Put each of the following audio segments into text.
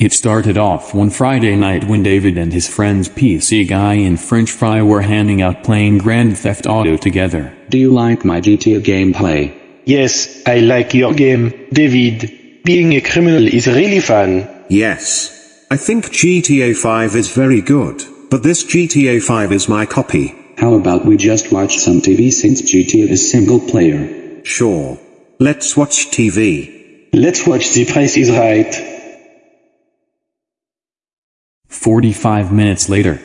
It started off one Friday night when David and his friends PC Guy and French Fry were handing out playing Grand Theft Auto together. Do you like my GTA gameplay? Yes, I like your game, David. Being a criminal is really fun. Yes. I think GTA 5 is very good, but this GTA 5 is my copy. How about we just watch some TV since GTA is single player? Sure. Let's watch TV. Let's watch The Price is Right. 45 minutes later.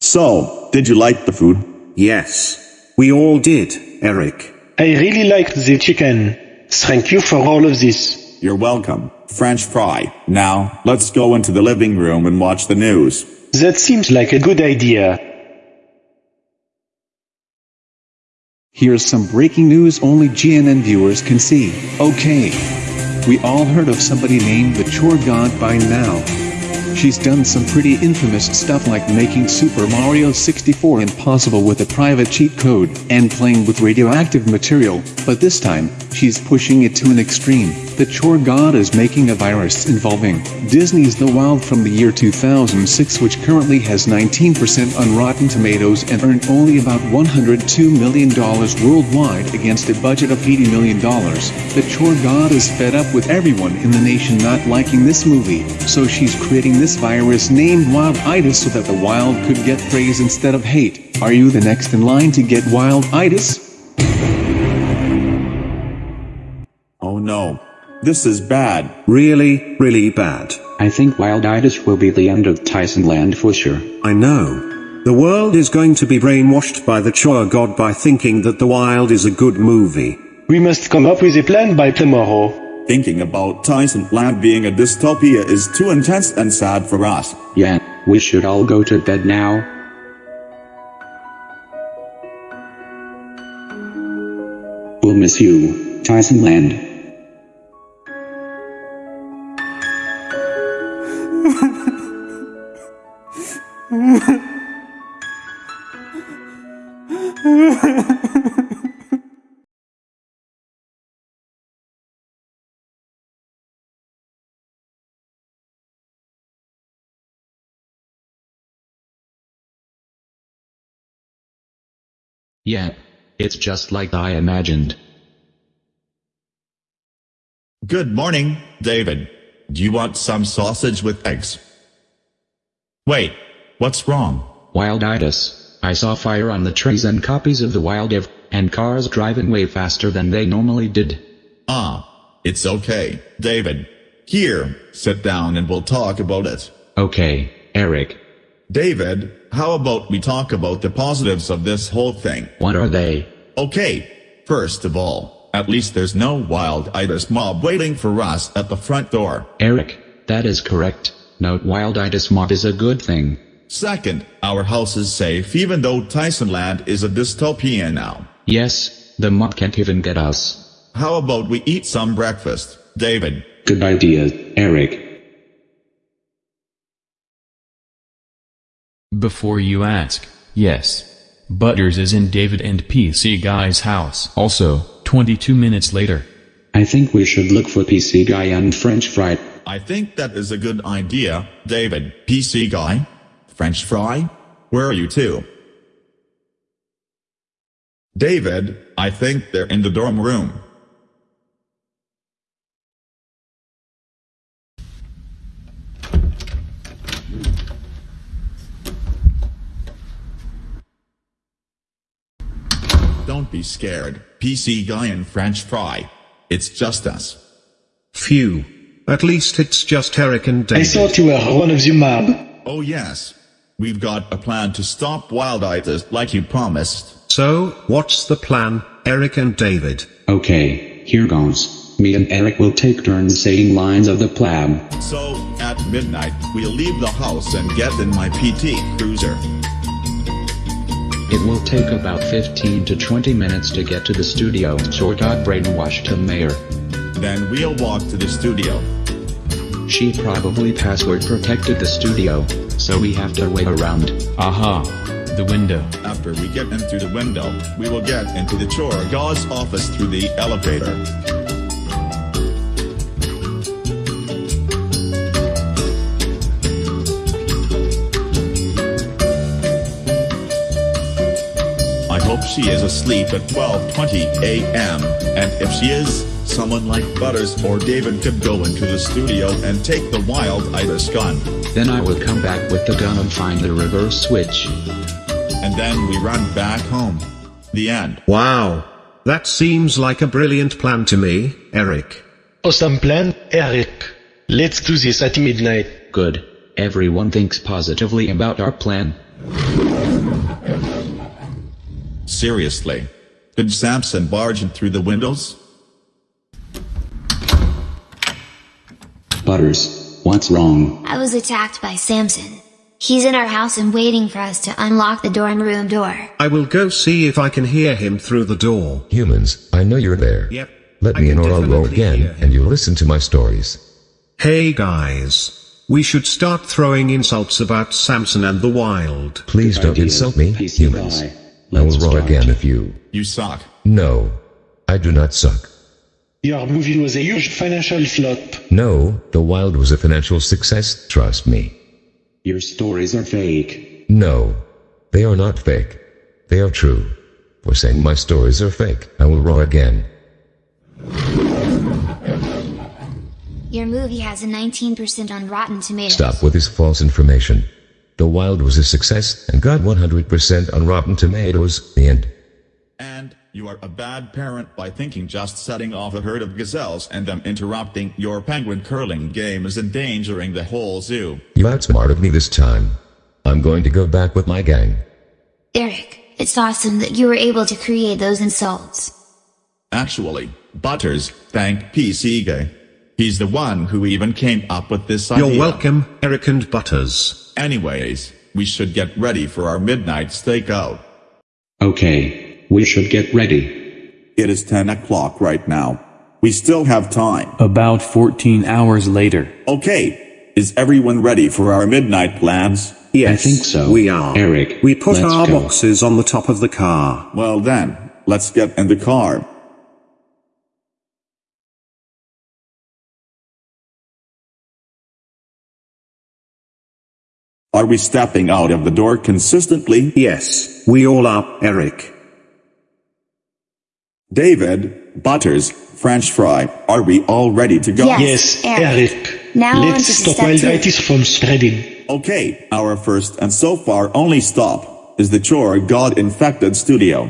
So, did you like the food? Yes. We all did, Eric. I really liked the chicken. Thank you for all of this. You're welcome. French fry. Now, let's go into the living room and watch the news. That seems like a good idea. Here's some breaking news only GNN viewers can see. Okay. We all heard of somebody named the Chore God by now. She's done some pretty infamous stuff like making Super Mario 64 impossible with a private cheat code and playing with radioactive material, but this time, she's pushing it to an extreme. The Chore God is making a virus involving Disney's The Wild from the year 2006 which currently has 19% on Rotten Tomatoes and earned only about $102 million worldwide against a budget of $80 million. The Chore God is fed up with everyone in the nation not liking this movie, so she's creating this virus named Wild-itis so that the wild could get praise instead of hate. Are you the next in line to get Wild-itis? Oh no. This is bad. Really, really bad. I think Wilditis will be the end of Tyson Land for sure. I know. The world is going to be brainwashed by the Chore God by thinking that The Wild is a good movie. We must come up with a plan by tomorrow. Thinking about Tyson Land being a dystopia is too intense and sad for us. Yeah, we should all go to bed now. We'll miss you, Tyson Land. Yeah. It's just like I imagined. Good morning, David. Do you want some sausage with eggs? Wait, what's wrong? Wilditis. I saw fire on the trees and copies of the Wild Ev, and cars driving way faster than they normally did. Ah, it's okay, David. Here, sit down and we'll talk about it. Okay, Eric. David, how about we talk about the positives of this whole thing? What are they? Okay, first of all, at least there's no wild-itis mob waiting for us at the front door. Eric, that is correct. No Wilditis mob is a good thing. Second, our house is safe even though Tyson Land is a dystopia now. Yes, the mob can't even get us. How about we eat some breakfast, David? Good idea, Eric. Before you ask, yes. Butters is in David and PC Guy's house. Also, 22 minutes later. I think we should look for PC Guy and French Fry. I think that is a good idea, David. PC guy? French fry? Where are you two? David, I think they're in the dorm room. Don't be scared, PC guy and French fry. It's just us. Phew. At least it's just Eric and David. I David. thought you were one of the mob. Oh yes. We've got a plan to stop Wild Wilditis like you promised. So, what's the plan, Eric and David? Okay, here goes. Me and Eric will take turns saying lines of the plan. So, at midnight, we'll leave the house and get in my PT Cruiser. It will take about 15 to 20 minutes to get to the studio. So got brainwashed the mayor. Then we'll walk to the studio. She probably password protected the studio, so we have to wait around. Aha. The window. After we get in through the window, we will get into the chore god's office through the elevator. She is asleep at 12.20 a.m., and if she is, someone like Butters or David could go into the studio and take the wilditis gun. Then I would come back with the gun and find the reverse switch. And then we run back home. The end. Wow. That seems like a brilliant plan to me, Eric. Awesome plan, Eric. Let's do this at midnight. Good. Everyone thinks positively about our plan. Seriously. Did Samson barge in through the windows? Butters, what's wrong? I was attacked by Samson. He's in our house and waiting for us to unlock the dorm room door. I will go see if I can hear him through the door. Humans, I know you're there. Yep. Let I me can in or I'll go again and you'll listen to my stories. Hey guys. We should start throwing insults about Samson and the Wild. Please don't insult me, PC humans. Guy. I will Let's roar start. again if you. You suck. No. I do not suck. Your movie was a huge financial flop. No, The Wild was a financial success, trust me. Your stories are fake. No. They are not fake. They are true. For saying my stories are fake, I will roar again. Your movie has a 19% on Rotten Tomatoes. Stop with this false information. The Wild was a success and got 100% on Rotten Tomatoes. The end. And you are a bad parent by thinking just setting off a herd of gazelles and them interrupting your penguin curling game is endangering the whole zoo. You outsmarted me this time. I'm going to go back with my gang. Eric, it's awesome that you were able to create those insults. Actually, Butters, thank PC Guy. He's the one who even came up with this idea. You're welcome, Eric and Butters. Anyways, we should get ready for our midnight stakeout. Okay, we should get ready. It is 10 o'clock right now. We still have time. About 14 hours later. Okay, is everyone ready for our midnight plans? Yes, I think so. We are. Eric, We put let's our go. boxes on the top of the car. Well then, let's get in the car. Are we stepping out of the door consistently? Yes, we all are, Eric. David, Butters, French fry, are we all ready to go? Yes. Yes, Eric. Eric. Now Let's to stop step two. from spreading. Okay, our first and so far only stop is the Chore God infected studio.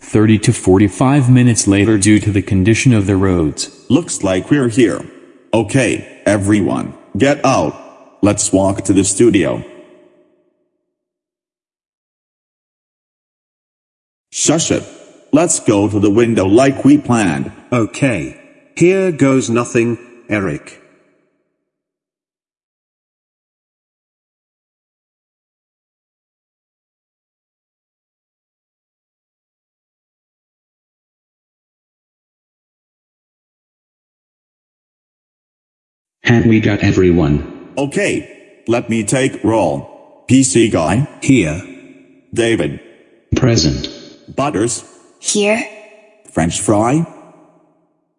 30 to 45 minutes later due to the condition of the roads. Looks like we're here. Okay, everyone, get out. Let's walk to the studio. Shush it. Let's go to the window like we planned. Okay. Here goes nothing, Eric. Have we got everyone? Okay, let me take roll. PC guy, Here. David, Present. Butters, Here? French fry,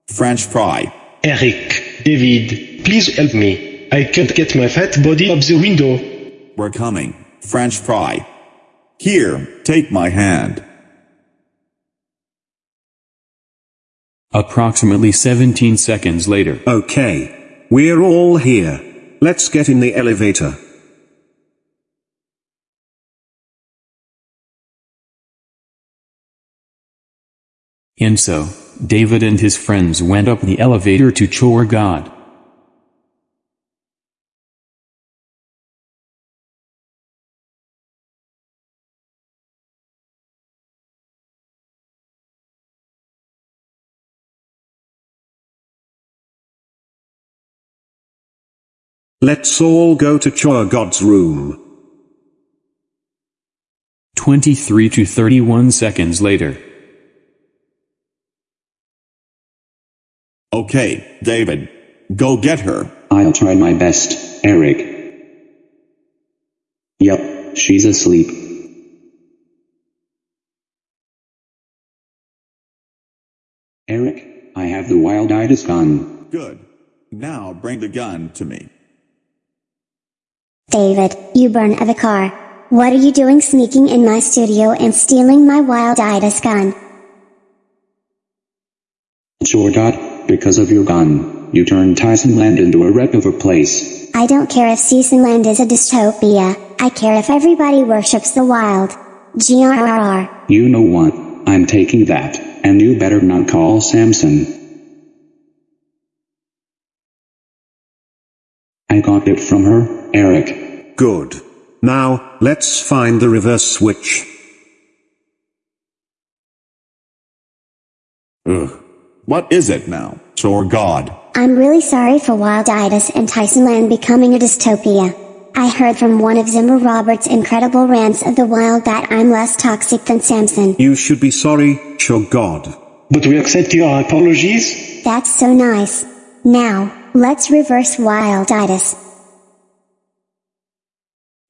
French fry. Eric, David, please help me. I can't get my fat body up the window. We're coming. French fry. Here, take my hand. Approximately 17 seconds later. Okay. We're all here. Let's get in the elevator. And so, David and his friends went up the elevator to Chore God. Let's all go to Chore God's room. 23 to 31 seconds later. Okay, David, go get her. I'll try my best, Eric. Yep, she's asleep. Eric, I have the wild-eyed gun. Good. Now bring the gun to me. David, you burn of a car. What are you doing sneaking in my studio and stealing my wilditis gun? Chordot, because of your gun, you turned Tyson Land into a wreck of a place. I don't care if Land is a dystopia, I care if everybody worships the wild. GRRR. You know what, I'm taking that, and you better not call Samson. I got it from her, Eric. Good. Now, let's find the reverse switch. Ugh. What is it now, Chore God? I'm really sorry for Wilditis and Tysonland becoming a dystopia. I heard from one of Zimmer Roberts' incredible rants of the wild that I'm less toxic than Samson. You should be sorry, Chore God. But we accept your apologies? That's so nice. Now, let's reverse Wilditis.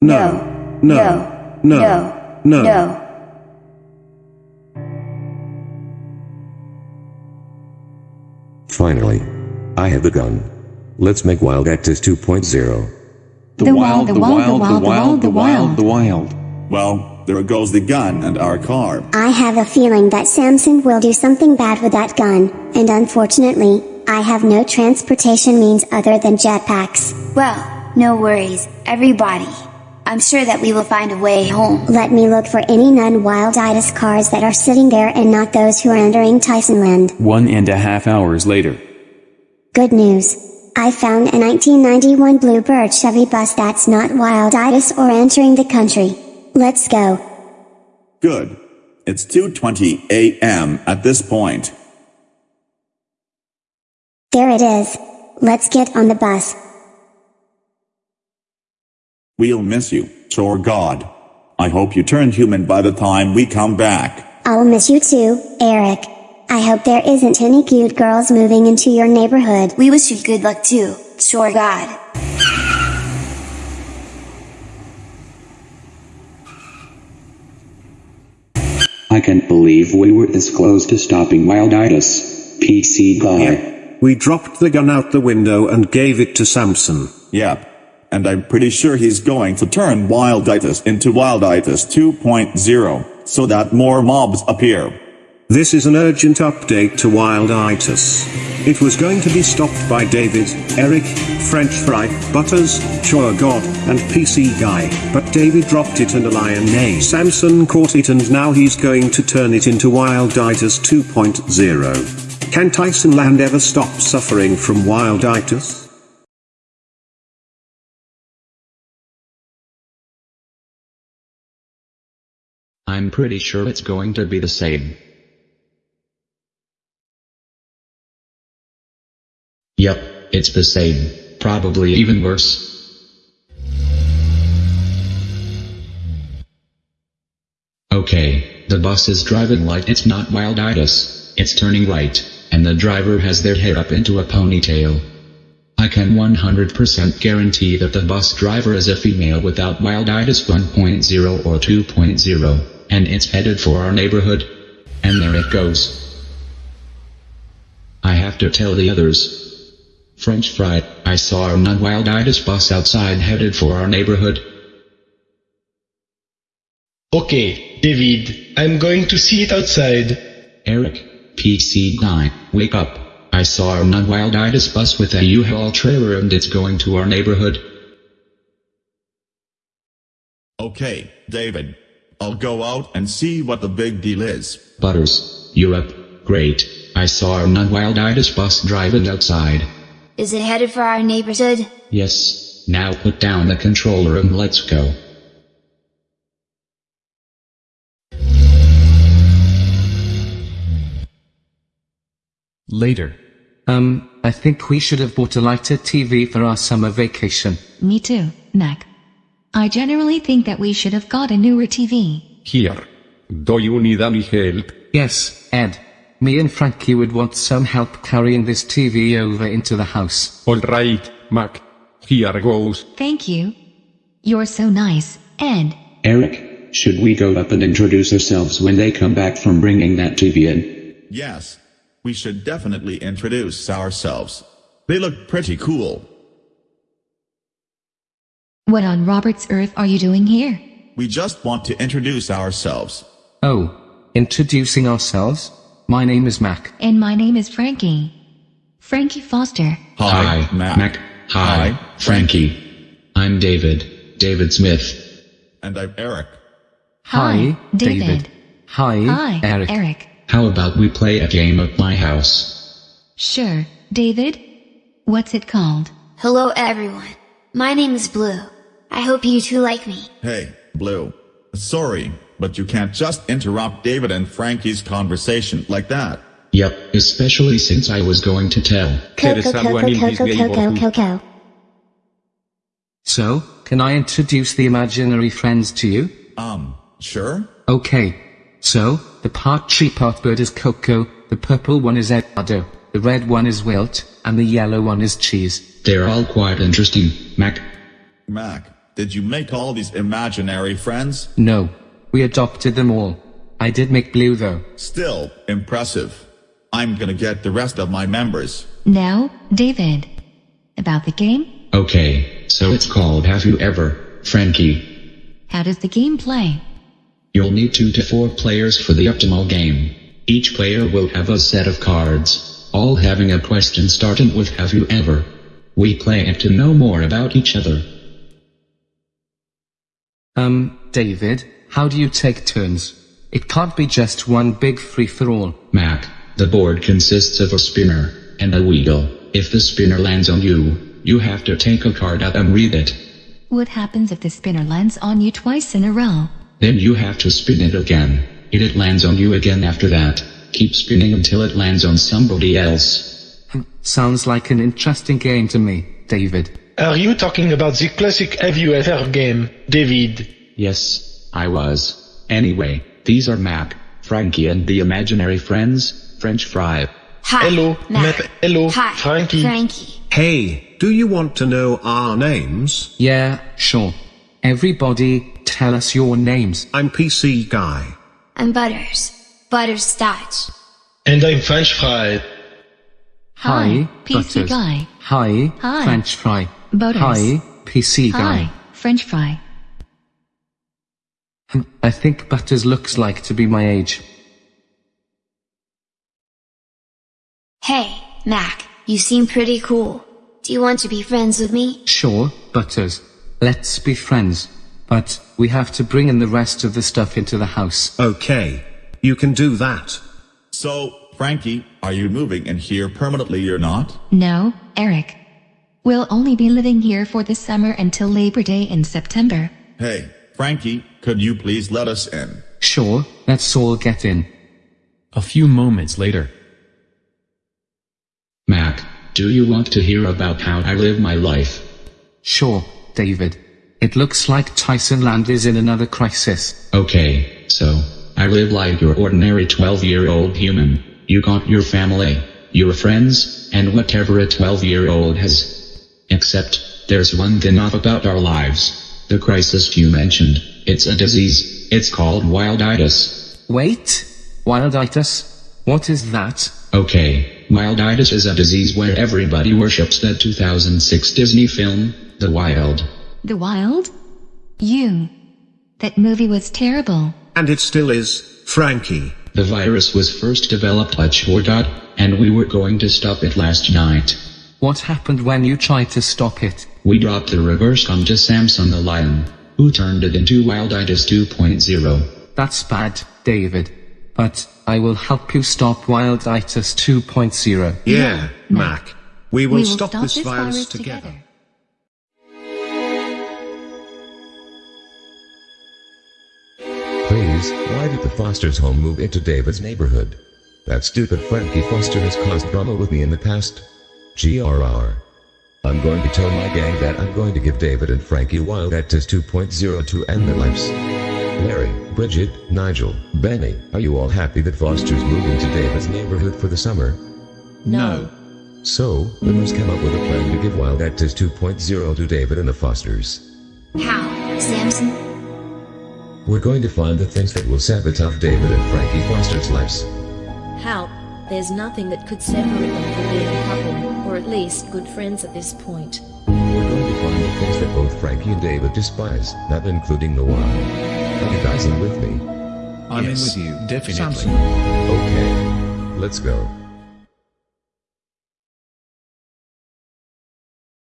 No. No. No. No. no. Finally. I have the gun. Let's make Wild Actus 2.0. The, wild, the wild, the wild, the wild, the wild. Well, there goes the gun and our car. I have a feeling that Samson will do something bad with that gun, and unfortunately, I have no transportation means other than jetpacks. Well, no worries, everybody. I'm sure that we will find a way home. Let me look for any non-wilditis cars that are sitting there and not those who are entering Tysonland. One and a half hours later. Good news. I found a 1991 Bluebird Chevy bus that's not wilditis or entering the country. Let's go. Good. It's 2.20 a.m. at this point. There it is. Let's get on the bus. We'll miss you, Chore God. I hope you turn human by the time we come back. I'll miss you too, Eric. I hope there isn't any cute girls moving into your neighborhood. We wish you good luck too, Chore God. I can't believe we were this close to stopping Wilditis. PC guy. We dropped the gun out the window and gave it to Samson. Yep and I'm pretty sure he's going to turn Wilditis into Wilditis 2.0, so that more mobs appear. This is an urgent update to Wilditis. It was going to be stopped by David, Eric, French Fry, Butters, Chore God, and PC Guy, but David dropped it and a lion named Samson caught it and now he's going to turn it into Wilditis 2.0. Can Tyson Land ever stop suffering from Wilditis? I'm pretty sure it's going to be the same. Yep, it's the same, probably even worse. Okay, the bus is driving like it's not wilditis, it's turning right, and the driver has their hair up into a ponytail. I can 100% guarantee that the bus driver is a female without wilditis 1.0 or 2.0 and it's headed for our neighborhood. And there it goes. I have to tell the others. French fry, I saw a non-wilditis bus outside headed for our neighborhood. Okay, David, I'm going to see it outside. Eric, PC guy, wake up. I saw a non-wilditis bus with a U-Haul trailer and it's going to our neighborhood. Okay, David, I'll go out and see what the big deal is. Butters, you're up. Great. I saw a non-wilditis bus driving outside. Is it headed for our neighborhood? Yes. Now put down the controller and let's go. Later. Um, I think we should have bought a lighter TV for our summer vacation. Me too, Mac. I generally think that we should have got a newer TV. Here. Do you need any help? Yes, Ed. Me and Frankie would want some help carrying this TV over into the house. Alright, Mac. Here goes. Thank you. You're so nice, Ed. Eric, should we go up and introduce ourselves when they come back from bringing that TV in? Yes. We should definitely introduce ourselves. They look pretty cool. What on Robert's earth are you doing here? We just want to introduce ourselves. Oh, introducing ourselves? My name is Mac. And my name is Frankie. Frankie Foster. Hi, Hi, Mac. Mac. Hi, Hi, Frankie. I'm David, David Smith. And I'm Eric. Hi, David. David. Hi, Hi, Eric. Eric. How about we play a game at my house? Sure, David. What's it called? Hello everyone. My name is Bloo. I hope you two like me. Hey, Bloo. Sorry, but you can't just interrupt David and Frankie's conversation like that. Yep, especially since I was going to tell. Coco Coco Coco Coco Coco. So, can I introduce the imaginary friends to you? Um, sure? Okay. So, the part tree part bird is Coco, the purple one is Eduardo, the red one is Wilt, and the yellow one is Cheese. They're all quite interesting, Mac. Mac, did you make all these imaginary friends? No. We adopted them all. I did make Bloo though. Still, impressive. I'm gonna get the rest of my members. Now, David. About the game? Okay, so it's called Have You Ever, Frankie. How does the game play? You'll need two to four players for the optimal game. Each player will have a set of cards, all having a question starting with Have you ever? We play it to know more about each other. Um, David, how do you take turns? It can't be just one big free for all. Mac, the board consists of a spinner and a wheel. If the spinner lands on you, you have to take a card out and read it. What happens if the spinner lands on you twice in a row? Then you have to spin it again. If it lands on you again after that, keep spinning until it lands on somebody else. Hmm, sounds like an interesting game to me, David. Are you talking about the classic Have You Ever game, David? Yes, I was. Anyway, these are Mac, Frankie and the imaginary friends, French fry. Hi. Hello, Mac. Mac. Hello, Hi. Frankie. Frankie. Hey, do you want to know our names? Yeah, sure. Everybody, tell us your names. I'm PC Guy. I'm Butters. Butterscotch. And I'm French fry. Hi, PC Butters. guy. Hi, Hi. French fry. Butters. Hi, PC guy. Hi, French fry. Hmm, I think Butters looks like to be my age. Hey, Mac. You seem pretty cool. Do you want to be friends with me? Sure, Butters. Let's be friends. But we have to bring in the rest of the stuff into the house. Okay. You can do that. So, Frankie, are you moving in here permanently or not? No, Eric. We'll only be living here for the summer until Labor Day in September. Hey, Frankie, could you please let us in? Sure, let's all get in. A few moments later. Mac, do you want to hear about how I live my life? Sure, David. It looks like Tyson Land is in another crisis. Okay, so, I live like your ordinary 12 year old human. You got your family, your friends, and whatever a 12 year old has. Except, there's one thing off about our lives. The crisis you mentioned, it's a disease, it's called wilditis. Wait, wilditis? What is that? Okay, wilditis is a disease where everybody worships that 2006 Disney film, The Wild. The Wild? You. That movie was terrible. And it still is, Frankie. The virus was first developed by Chorgot, and we were going to stop it last night. What happened when you tried to stop it? We dropped the reverse onto Samson the lion, who turned it into Wilditis 2.0. That's bad, David. But I will help you stop Wilditis 2.0. Yeah, Mac. We will, we will stop, stop this, this virus, virus together. together. Please, why did the Foster's home move into David's neighborhood? That stupid Frankie Foster has caused drama with me in the past. GRR. I'm going to tell my gang that I'm going to give David and Frankie Wild Actus 2.0 to end their lives. Larry, Bridget, Nigel, Benny, are you all happy that Foster's moving to David's neighborhood for the summer? No. So, we must come up with a plan to give Wild Actus 2.0 to David and the Fosters. How, Samson? We're going to find the things that will sabotage David and Frankie Foster's lives. How? There's nothing that could separate them from being a couple, or at least good friends at this point. We're going to find the things that both Frankie and David despise, not including the one. Are you guys in with me? I'm in with you, definitely. Samson. Okay. Let's go.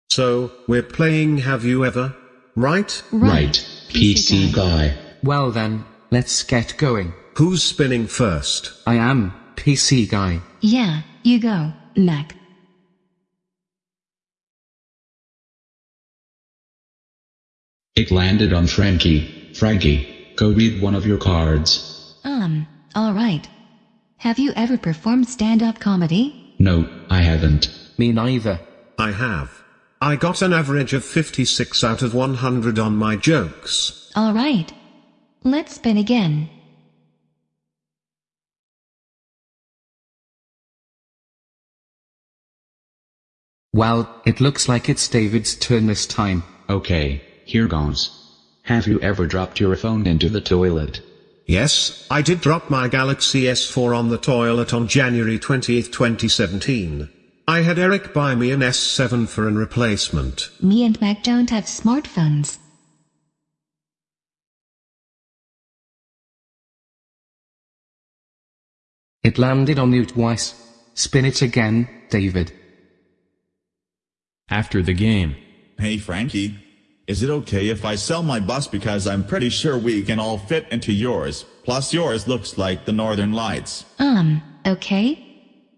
So, we're playing Have You Ever? Right? Right, PC guy. Well then, let's get going. Who's spinning first? I am PC guy. Yeah, you go, Mac. It landed on Frankie. Frankie, go read one of your cards. Um, alright. Have you ever performed stand-up comedy? No, I haven't. Me neither. I have. I got an average of 56 out of 100 on my jokes. Alright. Let's spin again. Well, it looks like it's David's turn this time. Okay, here goes. Have you ever dropped your phone into the toilet? Yes, I did drop my Galaxy S4 on the toilet on January 20th, 2017. I had Eric buy me an S7 for an replacement. Me and Mac don't have smartphones. It landed on you twice. Spin it again, David. After the game. Hey Frankie, is it okay if I sell my bus because I'm pretty sure we can all fit into yours, plus yours looks like the northern lights. Um, okay.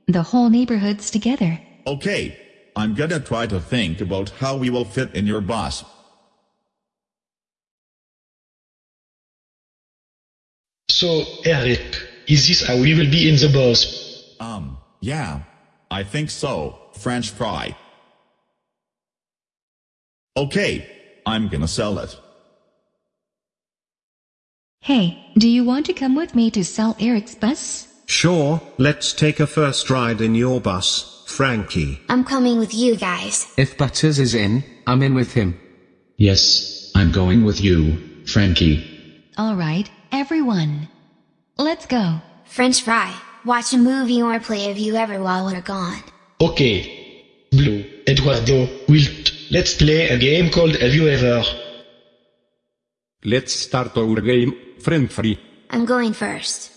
The whole neighborhood's together. Okay, I'm gonna try to think about how we will fit in your bus. So, Eric, is this how we will be in the bus? Um, yeah, I think so, French fry. Okay, I'm gonna sell it. Hey, do you want to come with me to sell Eric's bus? Sure, let's take a first ride in your bus, Frankie. I'm coming with you guys. If Butters is in, I'm in with him. Yes, I'm going with you, Frankie. Alright, everyone. Let's go. French fry. Watch a movie or play Have You Ever while we're gone. Okay. Bloo, Eduardo, Wilt, let's play a game called Have You Ever? Let's start our game, friend free. I'm going first.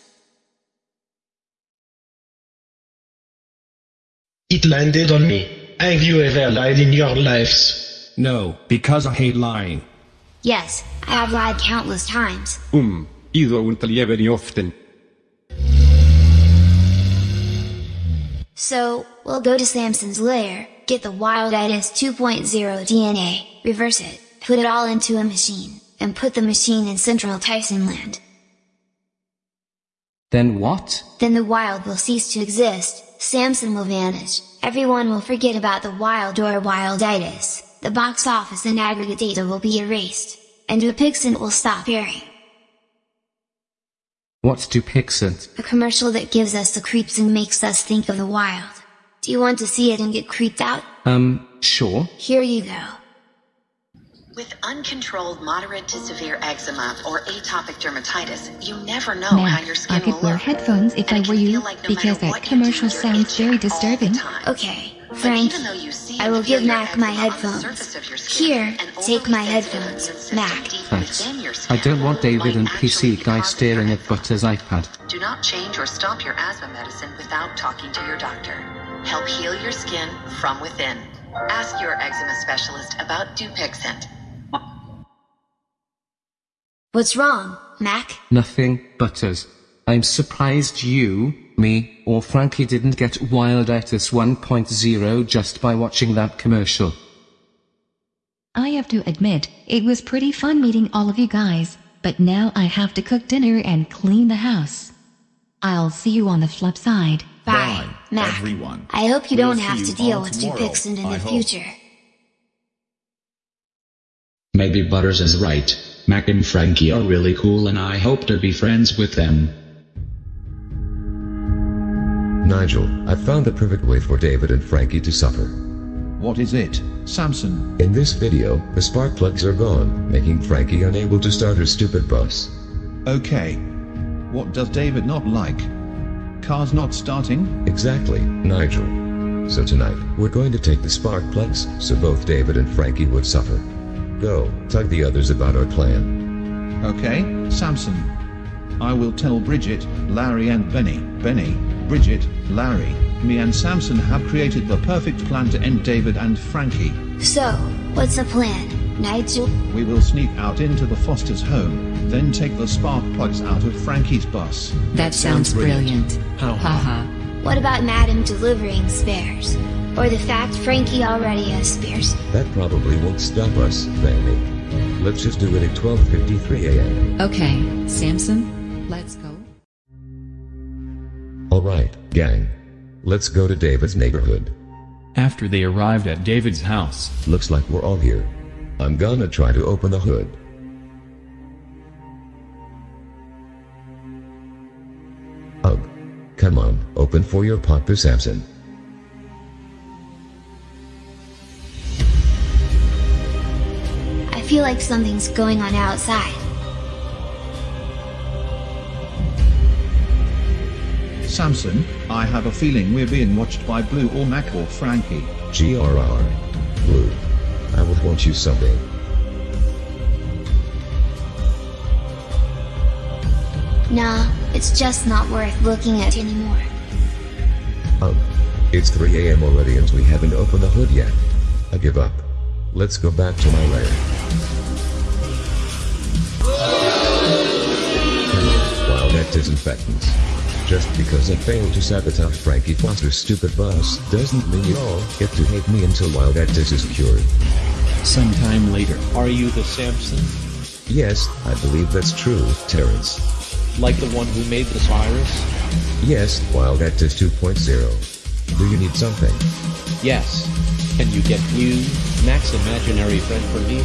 It landed on me. Have you ever lied in your lives? No, because I hate lying. Yes, I have lied countless times. Um, you don't lie very often. So, we'll go to Samson's lair, get the Wilditis 2.0 DNA, reverse it, put it all into a machine, and put the machine in central Tyson land. Then what? Then the wild will cease to exist, Samson will vanish, everyone will forget about the wild or wilditis, the box office and aggregate data will be erased, and Dupixent will stop airing. What's Dupixent? A commercial that gives us the creeps and makes us think of the wild. Do you want to see it and get creeped out? Um, sure. Here you go. With uncontrolled moderate to severe eczema or atopic dermatitis, you never know Mac, how your skin I skin could will wear look. headphones if I were you, because that commercial sounds very disturbing. Okay, Frank, I will give Mac my headphones. Here, take my headphones, Mac. Thanks. I don't want David and PC guy staring at Butters' iPad. Do not change or stop your asthma medicine without talking to your doctor. Help heal your skin from within. Ask your eczema specialist about Dupixent. What's wrong, Mac? Nothing, Butters. I'm surprised you, me, or Frankie didn't get Wild Wilditis 1.0 just by watching that commercial. I have to admit, it was pretty fun meeting all of you guys, but now I have to cook dinner and clean the house. I'll see you on the flip side. Bye, Mac. everyone. I hope you We'll don't have to deal with tomorrow, Dupixent in I the hope. future. Maybe Butters is right. Mac and Frankie are really cool and I hope to be friends with them. Nigel, I found the perfect way for David and Frankie to suffer. What is it, Samson? In this video, the spark plugs are gone, making Frankie unable to start her stupid bus. Okay. What does David not like? Cars not starting? Exactly, Nigel. So tonight, we're going to take the spark plugs, so both David and Frankie would suffer. Go, tell the others about our plan. Okay, Samson. I will tell Bridget, Larry and Benny. Benny, Bridget, Larry, me and Samson have created the perfect plan to end David and Frankie. So, what's the plan, Nigel? We will sneak out into the Foster's home, then take the spark plugs out of Frankie's bus. That sounds brilliant. How Haha. What about Madam delivering spares? Or the fact Frankie already has spares? That probably won't stop us, baby. Let's just do it at 12.53 a.m. Okay, Samson, let's go. Alright, gang. Let's go to David's neighborhood. After they arrived at David's house, Looks like we're all here. I'm gonna try to open the hood. Ugh. Come on, open for your Papa Samson. I feel like something's going on outside. Samson, I have a feeling we're being watched by Bloo or Mac or Frankie. GRR. Bloo. I would want you someday. Nah, it's just not worth looking at anymore. Um. It's 3 a.m. already and we haven't opened the hood yet. I give up. Let's go back to my lair. Wow, that disinfectants. Just because I failed to sabotage Frankie Foster's stupid bus doesn't mean you all get to hate me until while that is cured. sometime later, Are you the Samson? Yes, I believe that's true, Terrence. Like the one who made this virus? Yes, wilditis 2.0. Do you need something? Yes. Can you get you, Mac's imaginary friend for me?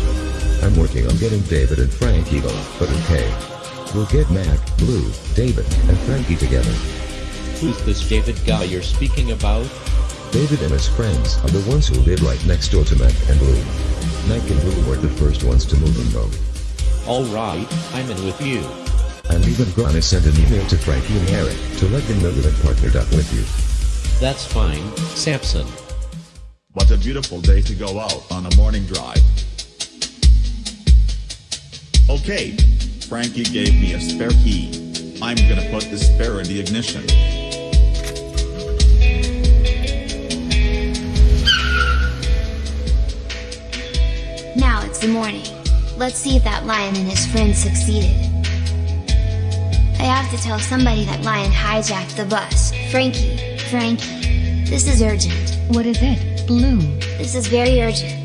I'm working on getting David and Frankie though, but okay. We'll get Mac, Bloo, David, and Frankie together. Who's this David guy you're speaking about? David and his friends are the ones who live right next door to Mac and Bloo. Mac and Bloo were the first ones to move in though. Alright, I'm in with you. I'm even gonna send an email to Frankie and Eric to let them know that I partnered up with you. That's fine, Samson. What a beautiful day to go out on a morning drive. Okay, Frankie gave me a spare key. I'm gonna put the spare in the ignition. Now it's the morning. Let's see if that lion and his friends succeeded. I have to tell somebody that lion hijacked the bus. Frankie, Frankie. This is urgent. What is it, Bloo? This is very urgent.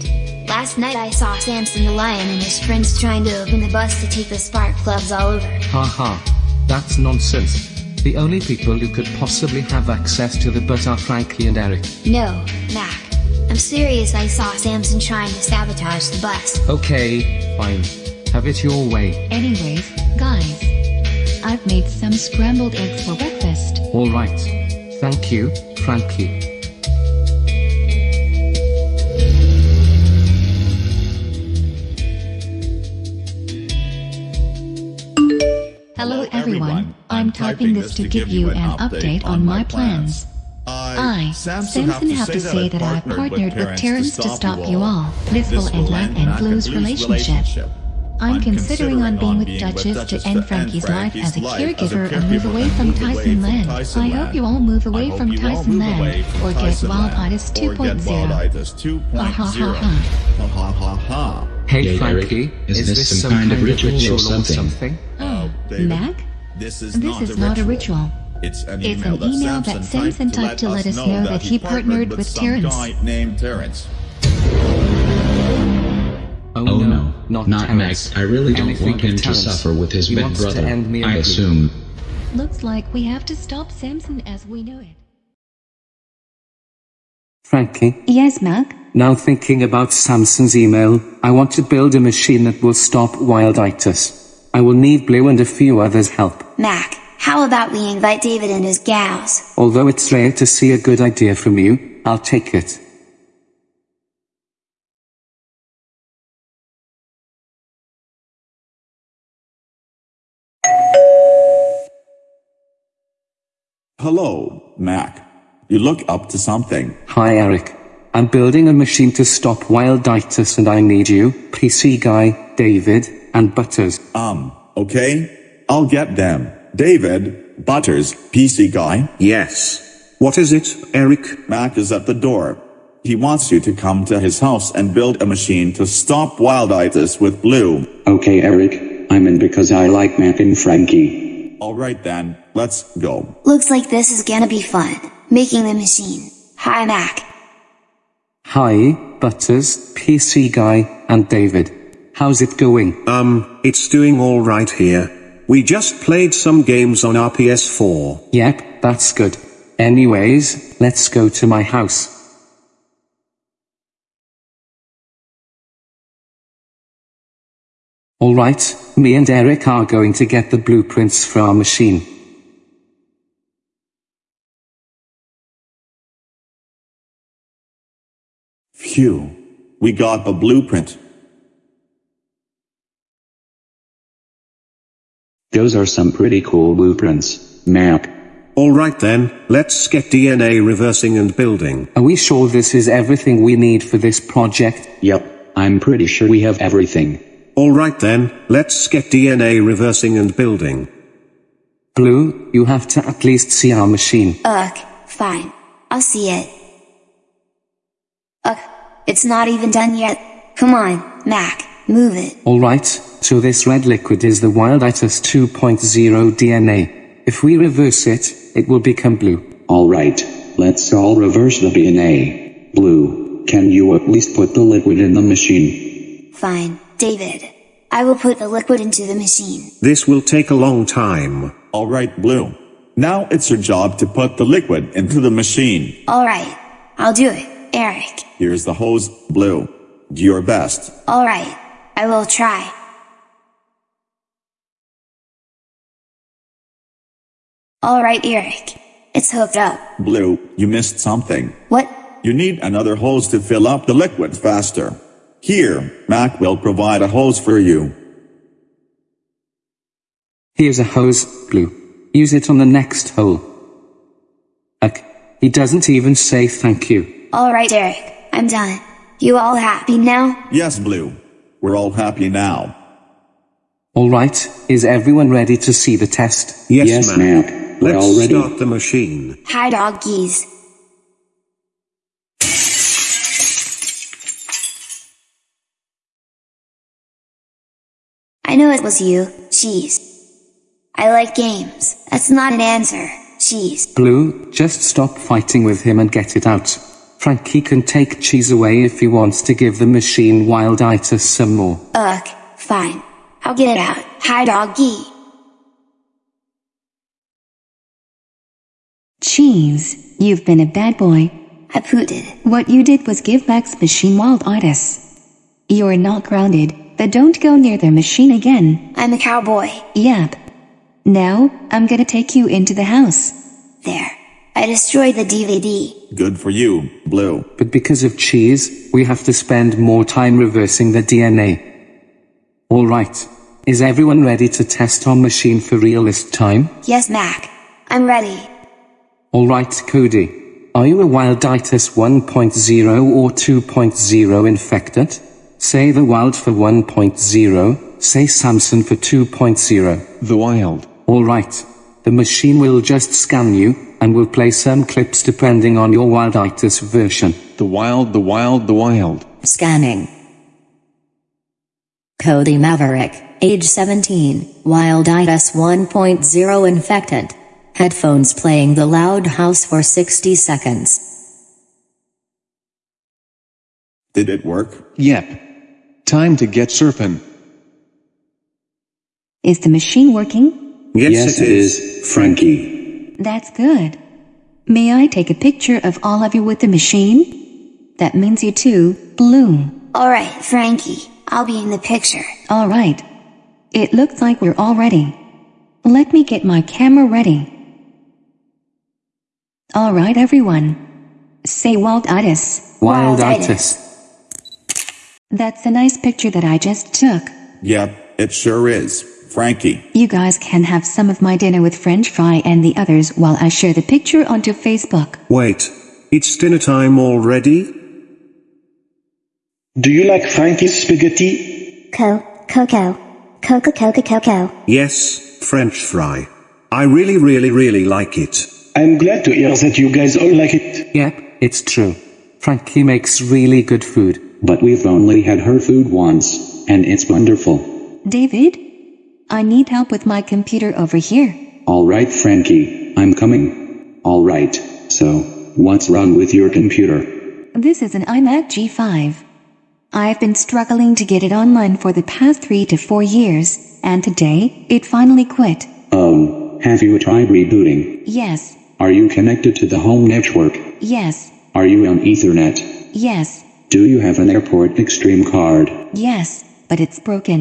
Last night I saw Samson the lion and his friends trying to open the bus to take the spark plugs all over. Haha. That's nonsense. The only people who could possibly have access to the bus are Frankie and Eric. No, Mac. I'm serious I saw Samson trying to sabotage the bus. Okay, fine. Have it your way. Anyways, guys. I've made some scrambled eggs for breakfast. Alright. Thank you, Frankie. Everyone, I'm typing this to give you an update on my plans. I, Samson, have to say that I partnered with Terrence to stop you all. This will end Mac and Bloo's relationship. I'm considering on being with Duchess to end Frankie's life as a caregiver and move away from Tyson Land. I hope you all move away from Tyson Land, or get Wilditis 2.0. Ha ha ha ha. Ha ha ha ha. Hey Hey, Frankie, is this some kind of ritual or something? Oh, David, Mac? This is This not is a not a ritual. ritual. It's an It's email, an email that that Samson Samson typed to let us know that he partnered with some Terrence. guy named Terrence. Oh, Oh no, no, not, not Terrence. Max. I really don't Anything want him to suffer with his He big wants to brother. end me I assume. Looks like we have to stop Samson as we know it. Frankie, Yes, Mac? now thinking about Samson's email, I want to build a machine that will stop wilditis. I will need Bloo and a few others' help. Mac, how about we invite David and his gals? Although it's rare to see a good idea from you, I'll take it. Hello, Mac. You look up to something. Hi Eric. I'm building a machine to stop wild wilditis and I need you, PC guy, David, and Butters. Um, okay? I'll get them. David, Butters, PC guy. Yes. What is it, Eric? Mac is at the door. He wants you to come to his house and build a machine to stop wilditis with Bloo. Okay, Eric. I'm in because I like Mac and Frankie. Alright then, let's go. Looks like this is gonna be fun. Making the machine. Hi Mac. Hi, Butters, PC guy, and David. How's it going? Um, it's doing alright here. We just played some games on our PS4. Yep, that's good. Anyways, let's go to my house. Alright, me and Eric are going to get the blueprints for our machine. Phew. We got a blueprint. Those are some pretty cool blueprints, Mac. Alright then, let's get DNA reversing and building. Are we sure this is everything we need for this project? Yep, I'm pretty sure we have everything. Alright then, let's get DNA reversing and building. Bloo, you have to at least see our machine. Ugh, fine. I'll see it. Ugh, it's not even done yet. Come on, Mac, move it. Alright, so this red liquid is the Wilditis 2.0 DNA. If we reverse it, it will become blue. Alright, let's all reverse the DNA. Bloo, can you at least put the liquid in the machine? Fine, David. I will put the liquid into the machine. This will take a long time. Alright, Bloo. Now it's your job to put the liquid into the machine. Alright, I'll do it, Eric. Here's the hose, Bloo. Do your best. Alright, I will try. Alright, Eric. It's hooked up. Bloo, you missed something. What? You need another hose to fill up the liquid faster. Here, Mac will provide a hose for you. Here's a hose, Bloo. Use it on the next hole. Ugh, he doesn't even say thank you. Alright, Eric. I'm done. You all happy now? Yes, Bloo. We're all happy now. Alright, is everyone ready to see the test? Yes, Yes, ma'am. Mac. We're Let's all ready. start the machine. Hi, doggies. I know it was you, cheese. I like games. That's not an answer, cheese. Bloo, just stop fighting with him and get it out. Frankie can take cheese away if he wants to give the machine Wild wilditis some more. Ugh, fine. I'll get it out. Hi, doggy. Cheese, you've been a bad boy. I pooted. What you did was give Max machine wilditis. You're not grounded, but don't go near their machine again. I'm a cowboy. Yep. Now, I'm gonna take you into the house. There. I destroyed the DVD. Good for you, Bloo. But because of cheese, we have to spend more time reversing the DNA. Alright. Is everyone ready to test our machine for real this time? Yes, Mac. I'm ready. Alright, Cody. Are you a Wilditis 1.0 or 2.0 infected? Say the wild for 1.0, say Samson for 2.0. The wild. Alright. The machine will just scan you, and will play some clips depending on your Wilditis version. The wild, the wild, the wild. Scanning. Cody Maverick, age 17, Wilditis 1.0 infected. Headphones playing the loud house for 60 seconds. Did it work? Yep. Time to get surfing. Is the machine working? Yes, yes it it is. is, Frankie. That's good. May I take a picture of all of you with the machine? That means you too, Bloo. Alright, Frankie. I'll be in the picture. Alright. It looks like we're all ready. Let me get my camera ready. Alright, everyone. Say Wilditis. Wilditis. That's a nice picture that I just took. Yep, it sure is. Frankie. You guys can have some of my dinner with french fry and the others while I share the picture onto Facebook. Wait. It's dinner time already? Do you like Frankie's spaghetti? Co, Coco. Coco Coco Coco. Yes, French fry. I really really really like it. I'm glad to hear that you guys all like it. Yep, it's true. Frankie makes really good food. But we've only had her food once, and it's wonderful. David? I need help with my computer over here. Alright Frankie, I'm coming. Alright, so, what's wrong with your computer? This is an iMac G5. I've been struggling to get it online for the past three to four years, and today, it finally quit. Oh, have you tried rebooting? Yes, Are you connected to the home network? yes, Are you on Ethernet? yes, Do you have an Airport Extreme card? yes, but it's broken.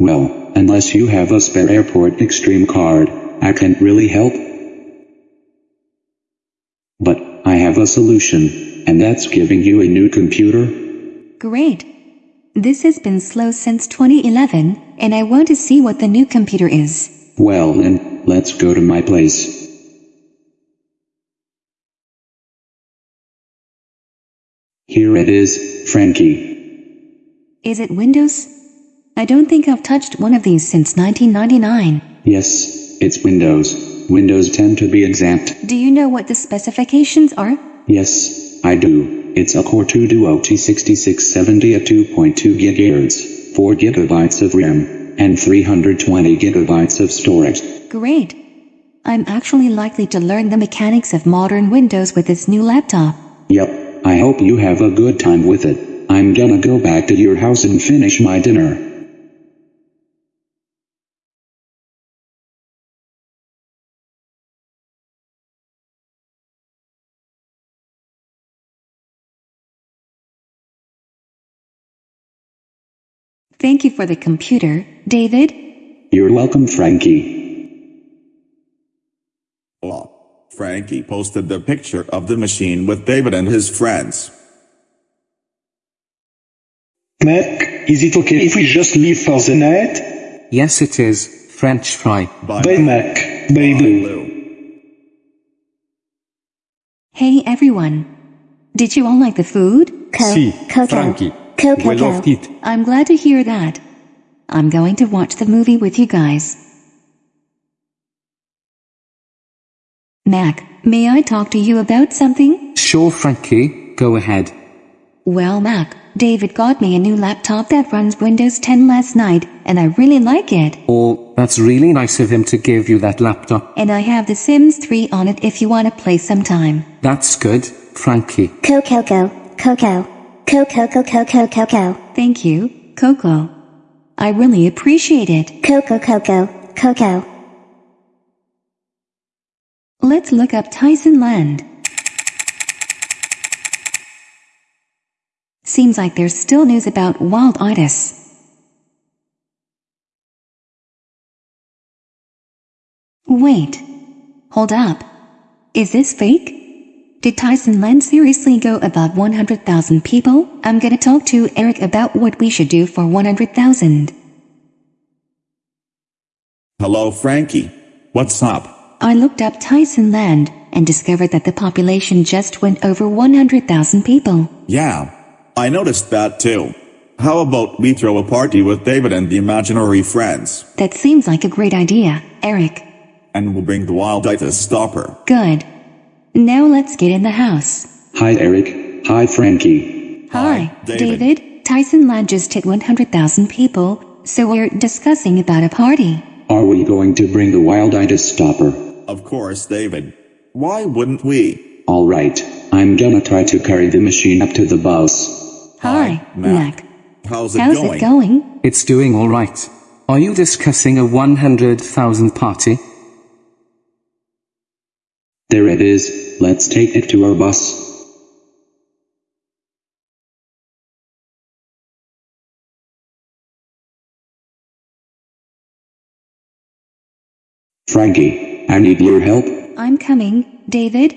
Well, unless you have a spare Airport Extreme card, I can't really help. But, I have a solution, and that's giving you a new computer. Great. This has been slow since 2011, and I want to see what the new computer is. Well then, let's go to my place. Here it is, Frankie. Is it Windows? I don't think I've touched one of these since 1999. Yes, it's Windows. Windows 10 to be exact. Do you know what the specifications are? Yes, I do. It's a Core 2 Duo T6670 at 2.2 GHz, 4 GB of RAM, and 320 GB of storage. Great. I'm actually likely to learn the mechanics of modern Windows with this new laptop. Yup, I hope you have a good time with it. I'm gonna go back to your house and finish my dinner. Thank you for the computer, David. You're welcome, Frankie. Oh, Frankie posted the picture of the machine with David and his friends. Mac, is it okay if we just leave for the night? Yes it is, French fry. Bye Mac. Bye Bloo. Hey everyone. Did you all like the food? Co, Si, Coco. Frankie. Coco We loved it. I'm glad to hear that. I'm going to watch the movie with you guys. Mac, may I talk to you about something? Sure Frankie, go ahead. Well, Mac, David got me a new laptop that runs Windows 10 last night, and I really like it. Oh, that's really nice of him to give you that laptop. And I have The Sims 3 on it if you want to play sometime. That's good, Frankie. Coco Coco. Coco Coco Coco Coco. Thank you, Coco. I really appreciate it. Coco Coco Coco. Let's look up Tyson Land. Seems like there's still news about wilditis. Wait. Hold up. Is this fake? Did Tyson Land seriously go above 100,000 people? I'm gonna talk to Eric about what we should do for 100,000. Hello, Frankie. What's up? I looked up Tyson Land and discovered that the population just went over 100,000 people. Yeah, I noticed that too. How about we throw a party with David and the imaginary friends, That seems like a great idea, Eric. and we'll bring the wilditis stopper. Good. Now let's get in the house. Hi Eric. Hi Frankie. Hi, David. David. Tyson Land just hit 100,000 people, so we're discussing about a party. Are we going to bring the wilditis stopper? Of course, David. Why wouldn't we? Alright, I'm gonna try to carry the machine up to the bus. Hi, Mac. How's it How's going? it going? It's doing alright. Are you discussing a 100,000 party? There it is, let's take it to our bus. Frankie, I need your help. I'm coming, David.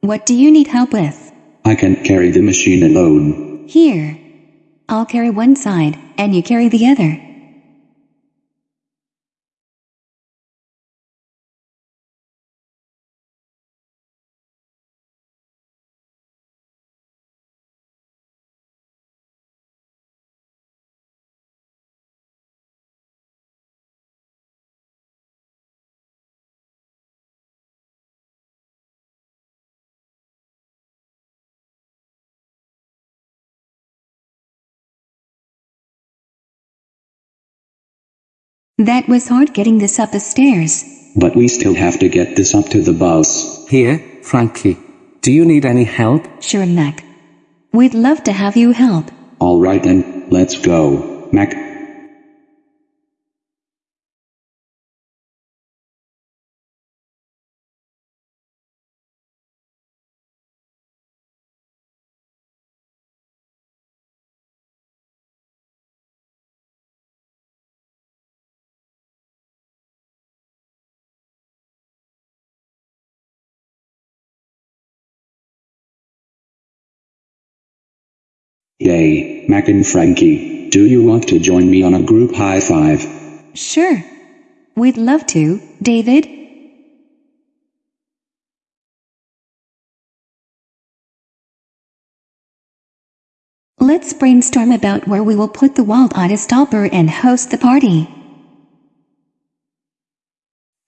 What do you need help with? I can't carry the machine alone. Here. I'll carry one side, and you carry the other. That was hard getting this up the stairs. But we still have to get this up to the bus. Here, Frankie. Do you need any help? Sure, Mac. We'd love to have you help. Alright then, let's go, Mac. Yay, Mac and Frankie, do you want to join me on a group high five? Sure. We'd love to, David. Let's brainstorm about where we will put the wilditis stopper and host the party.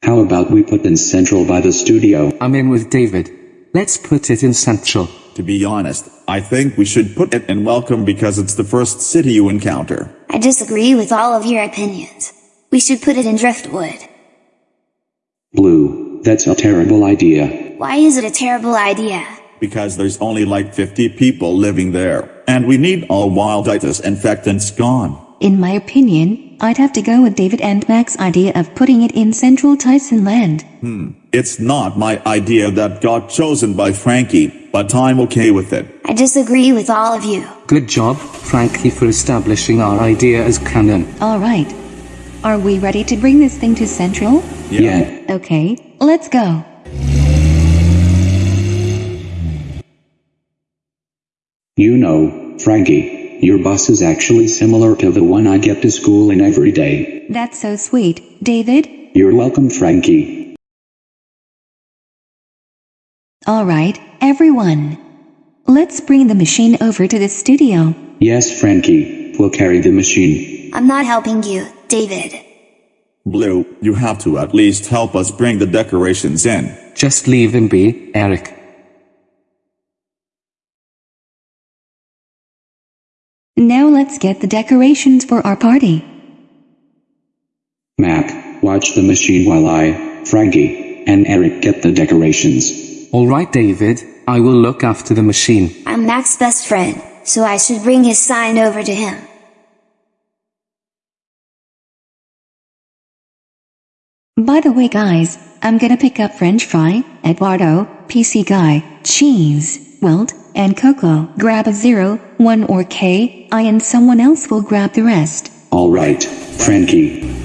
How about we put in Central by the studio? I'm in with David. Let's put it in Central. To be honest, I think we should put it in Welcome because it's the first city you encounter. I disagree with all of your opinions. We should put it in Driftwood. Bloo, that's a terrible idea. Why is it a terrible idea? Because there's only like 50 people living there, and we need all wilditis infectants gone. In my opinion, I'd have to go with David and Mac's idea of putting it in Central Tyson Land. Hmm. It's not my idea that got chosen by Frankie, but I'm okay with it. I disagree with all of you. Good job, Frankie, for establishing our idea as canon. Alright. Are we ready to bring this thing to Central? Yeah. Okay, let's go. You know, Frankie, your bus is actually similar to the one I get to school in every day. That's so sweet, David. You're welcome, Frankie. Alright, everyone. Let's bring the machine over to the studio. Yes, Frankie, we'll carry the machine. I'm not helping you, David. Bloo, you have to at least help us bring the decorations in. Just leave him be, Eric. Now let's get the decorations for our party. Mac, watch the machine while I, Frankie, and Eric get the decorations. Alright, David, I will look after the machine. I'm Mac's best friend, so I should bring his sign over to him. By the way, guys, I'm gonna pick up French fry, Eduardo, PC guy, cheese, Wilt, and Coco. Grab a zero, one or K, I and someone else will grab the rest. Alright, Frankie.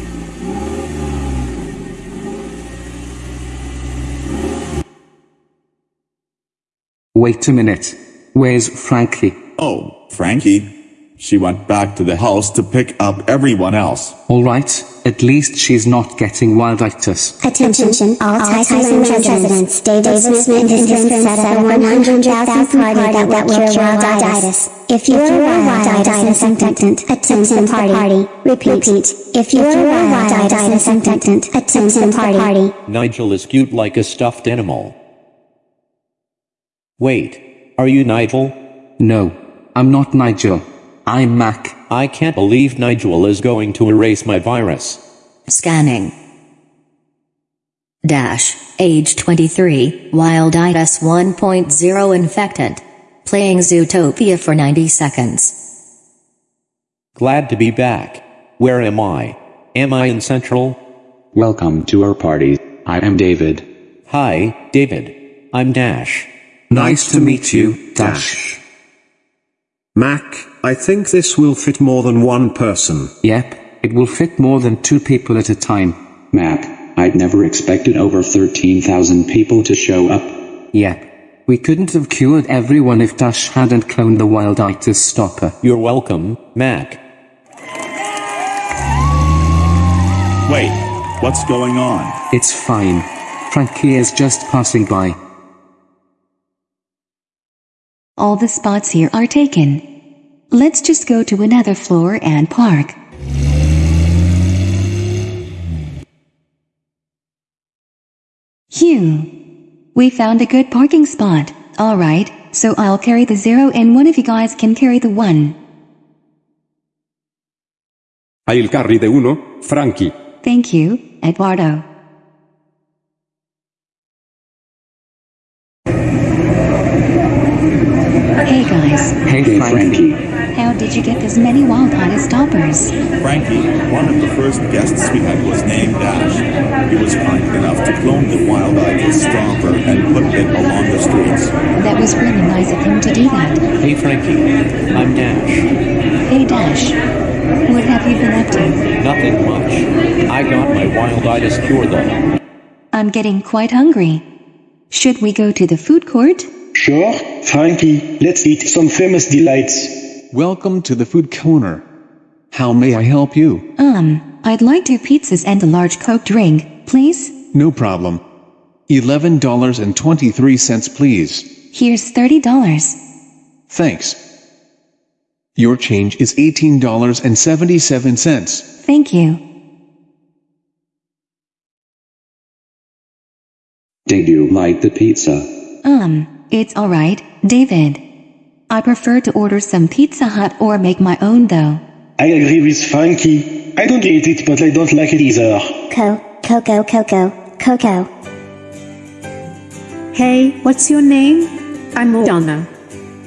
Wait a minute. Where's Frankie? Oh, Frankie. She went back to the house to pick up everyone else. Alright, at least she's not getting wilditis. Attention, all Tyson residents. David Smith and his friends set up a 100,000 party that will cure wilditis. If you are wilditis infectant, attend the party. Repeat. If you are wilditis infectant, attend the party. Nigel is cute like a stuffed animal. Wait, are you Nigel? No, I'm not Nigel. I'm Mac. I can't believe Nigel is going to erase my virus. Scanning. Dash, age 23, wilditis 1.0 infectant. Playing Zootopia for 90 seconds. Glad to be back. Where am I? Am I in Central? Welcome to our party. I am David. Hi, David. I'm Dash. Nice to meet you, Dash. Mac, I think this will fit more than one person. Yep, it will fit more than two people at a time. Mac, I'd never expected over 13,000 people to show up. Yep. We couldn't have cured everyone if Dash hadn't cloned the Wild wilditis stopper. You're welcome, Mac. Wait, what's going on? It's fine. Frankie is just passing by. All the spots here are taken. Let's just go to another floor and park. Phew. We found a good parking spot. Alright, so I'll carry the zero and one of you guys can carry the one. Hai il carri de uno, Frankie. Thank you, Eduardo. Frankie. Frankie. how did you get this many wilditis stoppers? Frankie, one of the first guests we had was named Dash. He was kind enough to clone the wilditis stopper and put it along the streets. That was really nice of him to do that. Hey Frankie, I'm Dash. Hey Dash, what have you been up to? Nothing much. I got my wilditis cure though. I'm getting quite hungry. Should we go to the food court? Sure, Frankie, let's eat some famous delights. Welcome to the food corner. How may I help you? Um, I'd like two pizzas and a large Coke drink, please. No problem. $11.23 please. Here's $30. Thanks. Your change is $18.77. Thank you. Did you like the pizza? Um, it's alright, David. I prefer to order some Pizza Hut or make my own though. I agree with Frankie. I don't hate it, but I don't like it either. Co, Coco, Coco, Coco. Hey, what's your name? I'm Moana.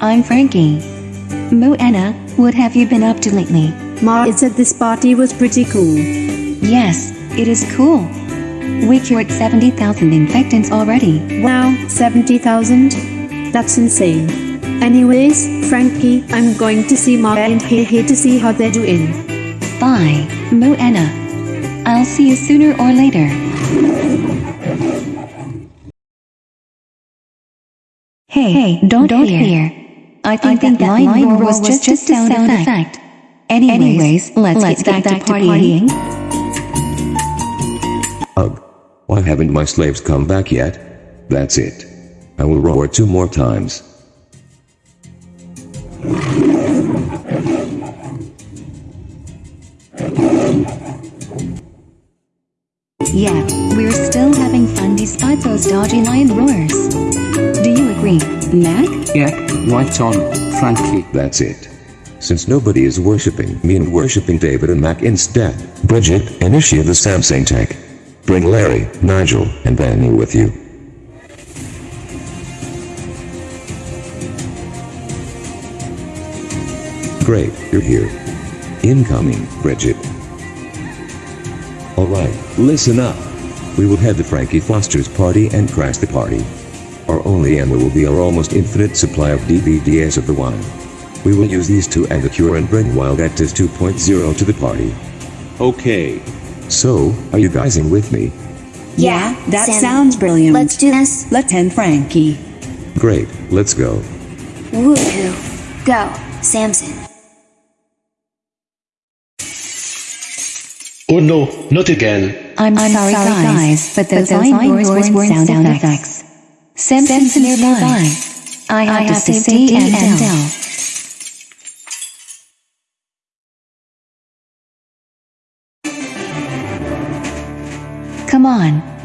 I'm Frankie. Moana, what have you been up to lately? Ma said this party was pretty cool. Yes, it is cool. We cured 70,000 infectants already. Wow, 70,000? That's insane. Anyways, Frankie, I'm going to see Ma and Hehe to see how they're doing. Bye, Moana. I'll see you sooner or later. Hey, hey don't, don't hear. I think, that, line, roar was, just, a sound, effect. Anyways, let's, let's get, back, to partying. Ugh. Why haven't my slaves come back yet? That's it. I will roar two more times. Yeah, we're still having fun despite those dodgy lion roars. Do you agree, Mac? Yeah, right on, Frankie. That's it. Since nobody is worshipping me and worshipping David and Mac instead, Bridget, initiate the Samsung tech. Bring Larry, Nigel, and Benny with you. Great, you're here. Incoming, Bridget. Alright, listen up. We will head to Frankie Foster's party and crash the party. Our only ammo will be our almost infinite supply of DVDs of the wine. We will use these to end the cure and bring Wilditis 2.0 to the party. Okay. So, are you guys in with me? Yeah, that Sammy. sounds brilliant. Let's do this. Let's end Frankie. Great, let's go. Woohoo. Go, Samson. Oh no, not again. I'm, sorry, guys, but those, line roars weren't sound, effects. Simpsons nearby. I have, to, say D and L.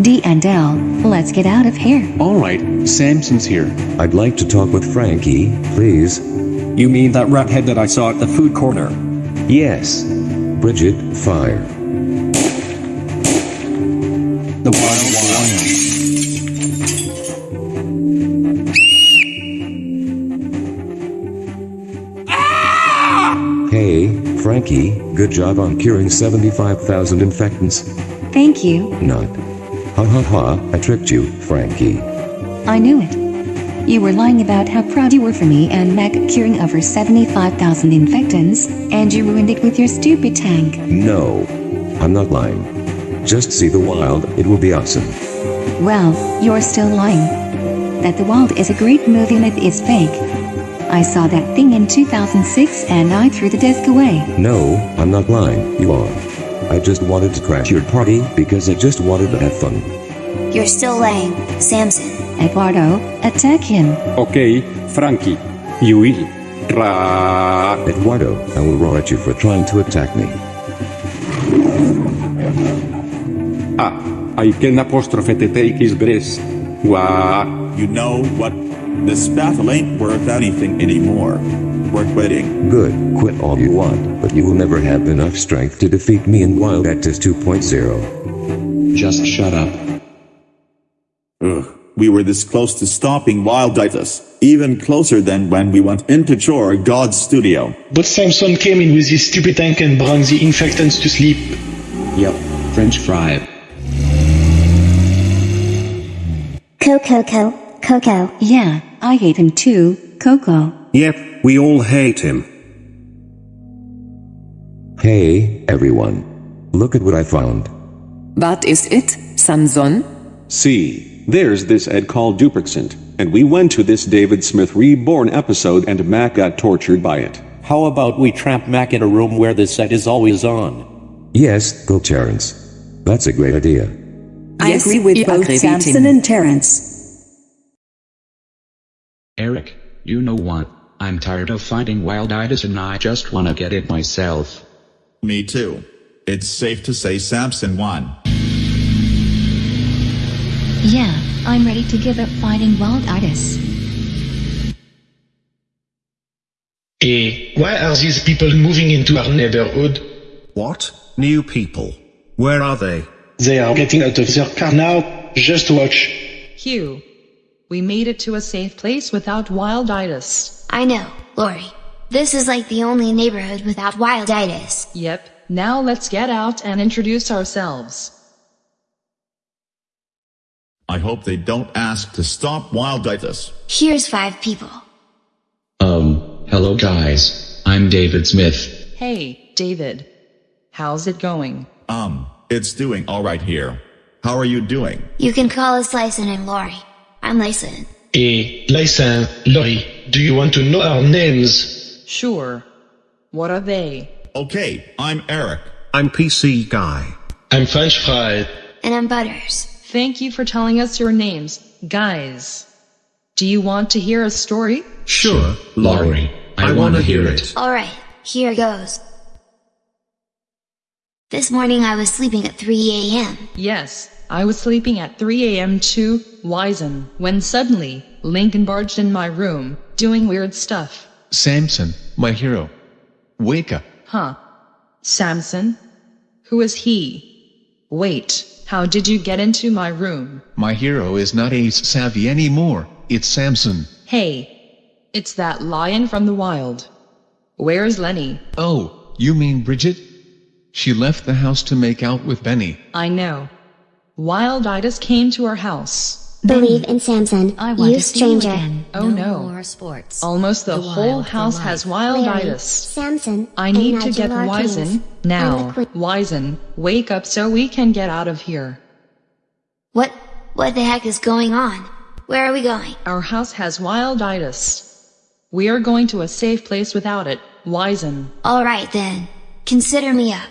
D and L, let's get out of here. Alright, Samson's here. I'd like to talk with Frankie, please. You mean that rathead that I saw at the food corner? Yes. Bridget, fire. The wild lion. Ah! Hey, Frankie, good job on curing 75,000 infectants. Thank you. Not. Ha ha ha, I tricked you, Frankie. I knew it. You were lying about how proud you were for me and Mac curing over 75,000 infectants, and you ruined it with your stupid tank. No. I'm not lying. Just see the wild, it will be awesome. Well, you're still lying. that The Wild is a great movie myth is fake. I saw that thing in 2006 and I threw the disc away. No, I'm not lying, you are. I just wanted to crash your party because I just wanted to have fun. You're still lame, Samson. Eduardo, attack him. Okay, Frankie. You will. Ra. Eduardo, I will roar at you for trying to attack me. Ah, I can apostrophe to take his breast. Wah. You know what? This battle ain't worth anything anymore. We're quitting. Good, quit all you want, but you will never have enough strength to defeat me in Wilditis 2.0. Just shut up. Ugh. We were this close to stopping Wilditis, even closer than when we went into Chor God's studio. But Samson came in with his stupid tank and brought the infectants to sleep. Yep, French fry. Coco, Coco. Yeah, I hate him too, Coco. Yep, we all hate him. Hey, everyone. Look at what I found. What is it, Samson? See, there's this Ed called Dupercent, and we went to this David Smith Reborn episode and Mac got tortured by it. How about we trap Mac in a room where the set is always on? Yes, go Terrence. That's a great idea. I Yes, agree with both agree, Samson and Terrence. Eric, you know what? I'm tired of fighting wild Wilditis and I just wanna get it myself. Me too. It's safe to say Samson won. Yeah, I'm ready to give up fighting wild Wilditis. Eh, why are these people moving into our neighborhood? What? New people? Where are they? They are getting out of their car now. Just watch. Hugh, we made it to a safe place without wilditis. I know, Lori. This is like the only neighborhood without wilditis. Yep, now let's get out and introduce ourselves. I hope they don't ask to stop Wilditis. Here's five people. Um, hello guys. I'm David Smith. Hey, David. How's it going? Um, it's doing alright here. How are you doing? You can call us Lyson and Lori. I'm Lyson. Eh, Lysan, Lori, do you want to know our names? Sure. What are they? Okay, I'm Eric. I'm PC Guy. I'm French Fry. And I'm Butters. Thank you for telling us your names, guys. Do you want to hear a story? Sure, Lori, I, I wanna wanna hear hear it. Alright, here goes. This morning I was sleeping at 3 a.m. Yes, I was sleeping at 3 a.m. too, Wizen, when suddenly, Lincoln barged in my room, doing weird stuff. Samson, my hero. Wake up. Huh. Samson? Who is he? Wait, how did you get into my room? My hero is not Ace Savvy anymore, it's Samson. Hey, it's that lion from the wild. Where's Lenny? Oh, you mean Bridget? She left the house to make out with Benny. I know. Wilditis came to our house. Believe in Samson. I want you to see you stranger. again. Oh no. more sports. Almost the, The whole house life. has Larry, wilditis. Samson. I need to get Wizen now. I'm the queen. Wizen, wake up so we can get out of here. What, what the heck is going on? Where are we going? Our house has wilditis. We are going to a safe place without it, Wizen. Alright then. Consider me up.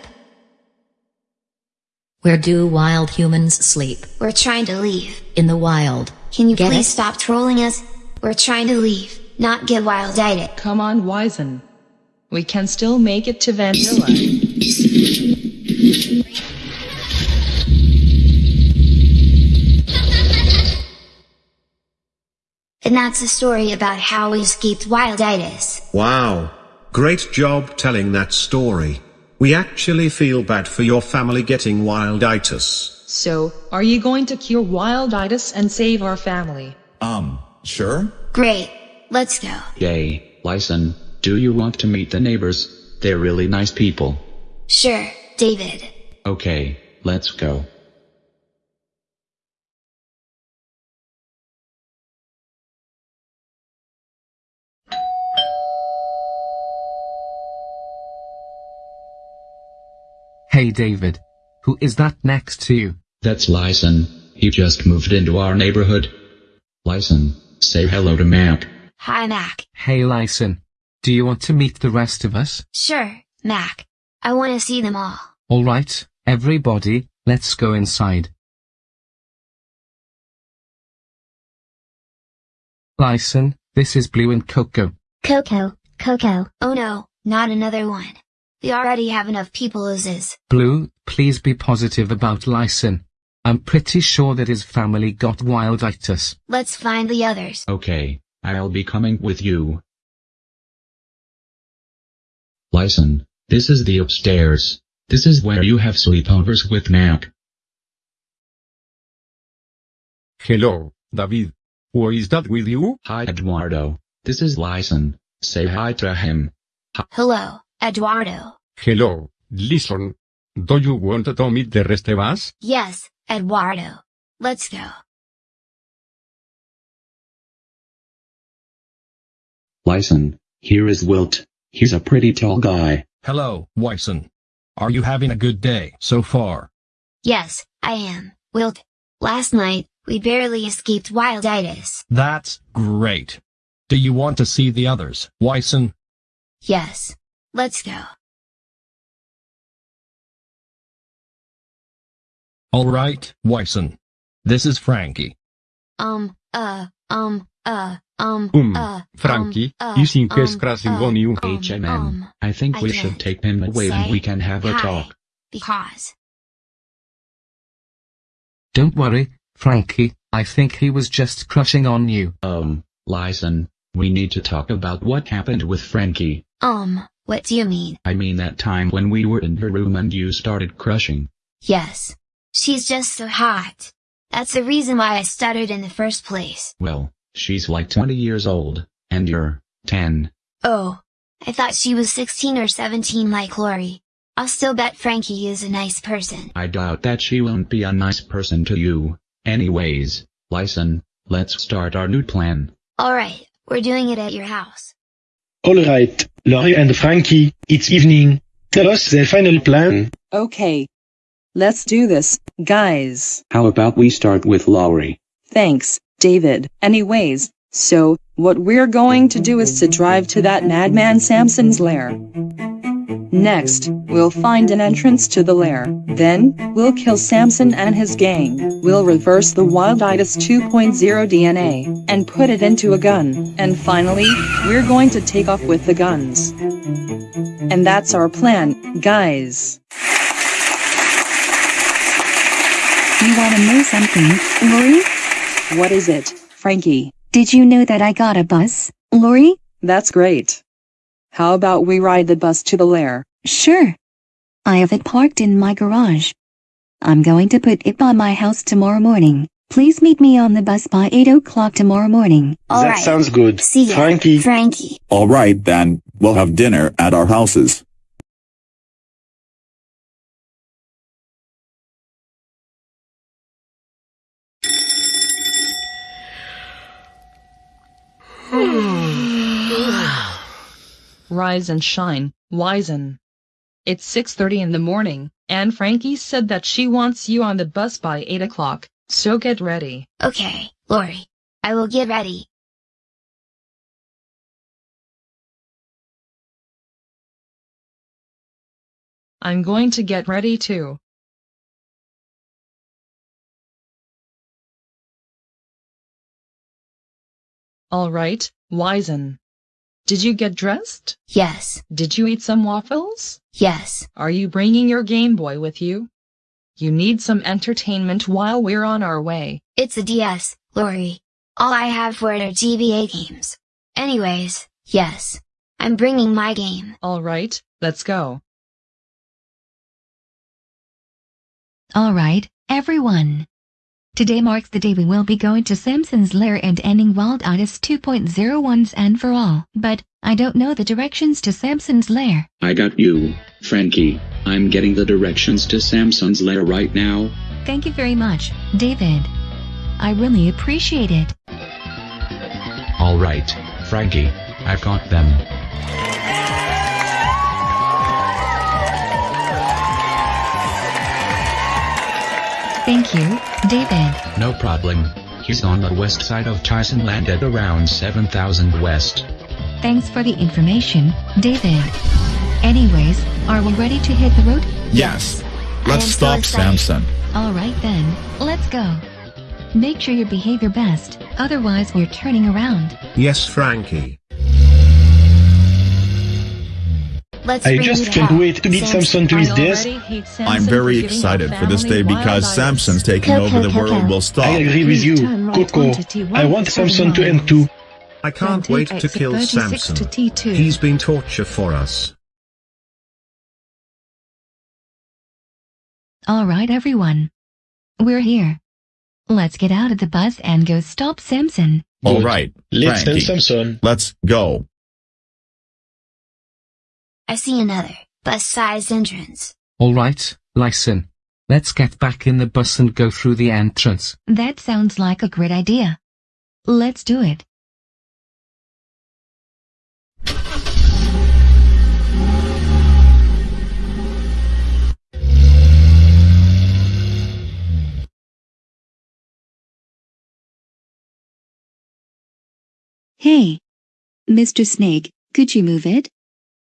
Where do wild humans sleep? We're trying to leave. In the wild. Can you Get please it? stop trolling us? We're trying to leave, not get wilditis. Come on, Wizen. We can still make it to Vanilla. And that's a story about how we escaped wilditis. Wow. Great job telling that story. We actually feel bad for your family getting wilditis. So, are you going to cure wilditis and save our family? Um, sure? Great. Let's go. Yay, Lyson, do you want to meet the neighbors? They're really nice people. Sure, David. Okay, let's go. Hey David. Who is that next to you? That's Lyson, he just moved into our neighborhood. Lyson, Say hello to Mac. Hi, Mac. Hey Lyson. Do you want to meet the rest of us? Sure, Mac. I want to see them all. Alright, everybody, let's go inside. Lyson, this is Bloo and Coco. Coco, Coco. Oh no, not another one. We already have enough people as is. Bloo, please be positive about Lyson. I'm pretty sure that his family got wilditis. Let's find the others. Okay, I'll be coming with you. Lyson, this is the upstairs. This is where you have sleepovers with Mac. Hello, David. Who is that with you? Hi Eduardo. This is Lyson. Say hi to him. Hello, Eduardo. Hello, listen. Do you want to meet the rest of us? Yes, Eduardo. Let's go. Lyson, here is Wilt. He's a pretty tall guy. Hello, Wyson. Are you having a good day so far? Yes, I am, Wilt. Last night, we barely escaped wilditis. That's great. Do you want to see the others, Wyson? Yes. Let's go. Alright, Wyson. This is Frankie. Um, uh, um, uh, um, Um, uh, Frankie, um, you think um, he's crashing on you? HMM. I think we can't should take him away and we can have a hi, talk. Because. Don't worry, Frankie, I think he was just crushing on you. Um, Lyson, we need to talk about what happened with Frankie. Um, what do you mean? I mean that time when we were in her room and you started crushing. Yes. She's just so hot. That's the reason why I stuttered in the first place. Well, she's like 20 years old, and you're 10. Oh. I thought she was 16 or 17 like Lori. I'll still bet Frankie is a nice person. I doubt that she won't be a nice person to you. Anyways, Lyson, let's start our new plan. Alright, we're doing it at your house. Alright, Lori and Frankie, it's evening. Tell us the final plan. Okay. Let's do this, guys. How about we start with Lori? Thanks, David. Anyways, so, what we're going to do is to drive to that madman Samson's lair. Next, we'll find an entrance to the lair. Then, we'll kill Samson and his gang. We'll reverse the Wilditis 2.0 DNA and put it into a gun. And finally, we're going to take off with the guns. And that's our plan, guys. You wanna know something, Lori? What is it, Frankie? Did you know that I got a bus, Lori? That's great. How about we ride the bus to the lair? Sure. I have it parked in my garage. I'm going to put it by my house tomorrow morning. Please meet me on the bus by 8 o'clock tomorrow morning. That sounds good. See ya, Frankie. Frankie. All right then, we'll have dinner at our houses. Hmm. Rise and shine, Wizen. It's 6.30 in the morning, and Frankie said that she wants you on the bus by 8 o'clock, so get ready. Okay, Lori. I will get ready. I'm going to get ready too. Alright, Wizen. Did you get dressed? Yes. Did you eat some waffles? Yes. Are you bringing your Game Boy with you? You need some entertainment while we're on our way. It's a DS, Lori. All I have for it are GBA games. Anyways, yes. I'm bringing my game. Alright, let's go. Alright, everyone. Today marks the day we will be going to Samson's lair and ending Wilditis 2.0 once and for all. But, I don't know the directions to Samson's lair. I got you, Frankie. I'm getting the directions to Samson's lair right now. Thank you very much, David. I really appreciate it. Alright, Frankie. I've got them. Thank you, David. No problem. He's on the west side of Tyson Land at around 7000 west. Thanks for the information, David. Anyways, are we ready to hit the road? Yes. Let's stop Samson. Alright then, let's go. Make sure you behave your best, otherwise we're turning around. Yes, Frankie. Let's I just can't hell. wait to meet Samson to his desk. I'm very excited for this day because Samson's taking over the world will stop. I agree with you, Coco. I want Samson to end too. I can't wait to kill Samson. to He's been torture for us. Alright everyone. We're here. Let's get out of the bus and go stop Samson. All right, Let's send Frankie, Samson. let's go. I see another bus-sized entrance. Alright, listen. Let's get back in the bus and go through the entrance. That sounds like a great idea. Let's do it. Hey. Mr. Snake, could you move it?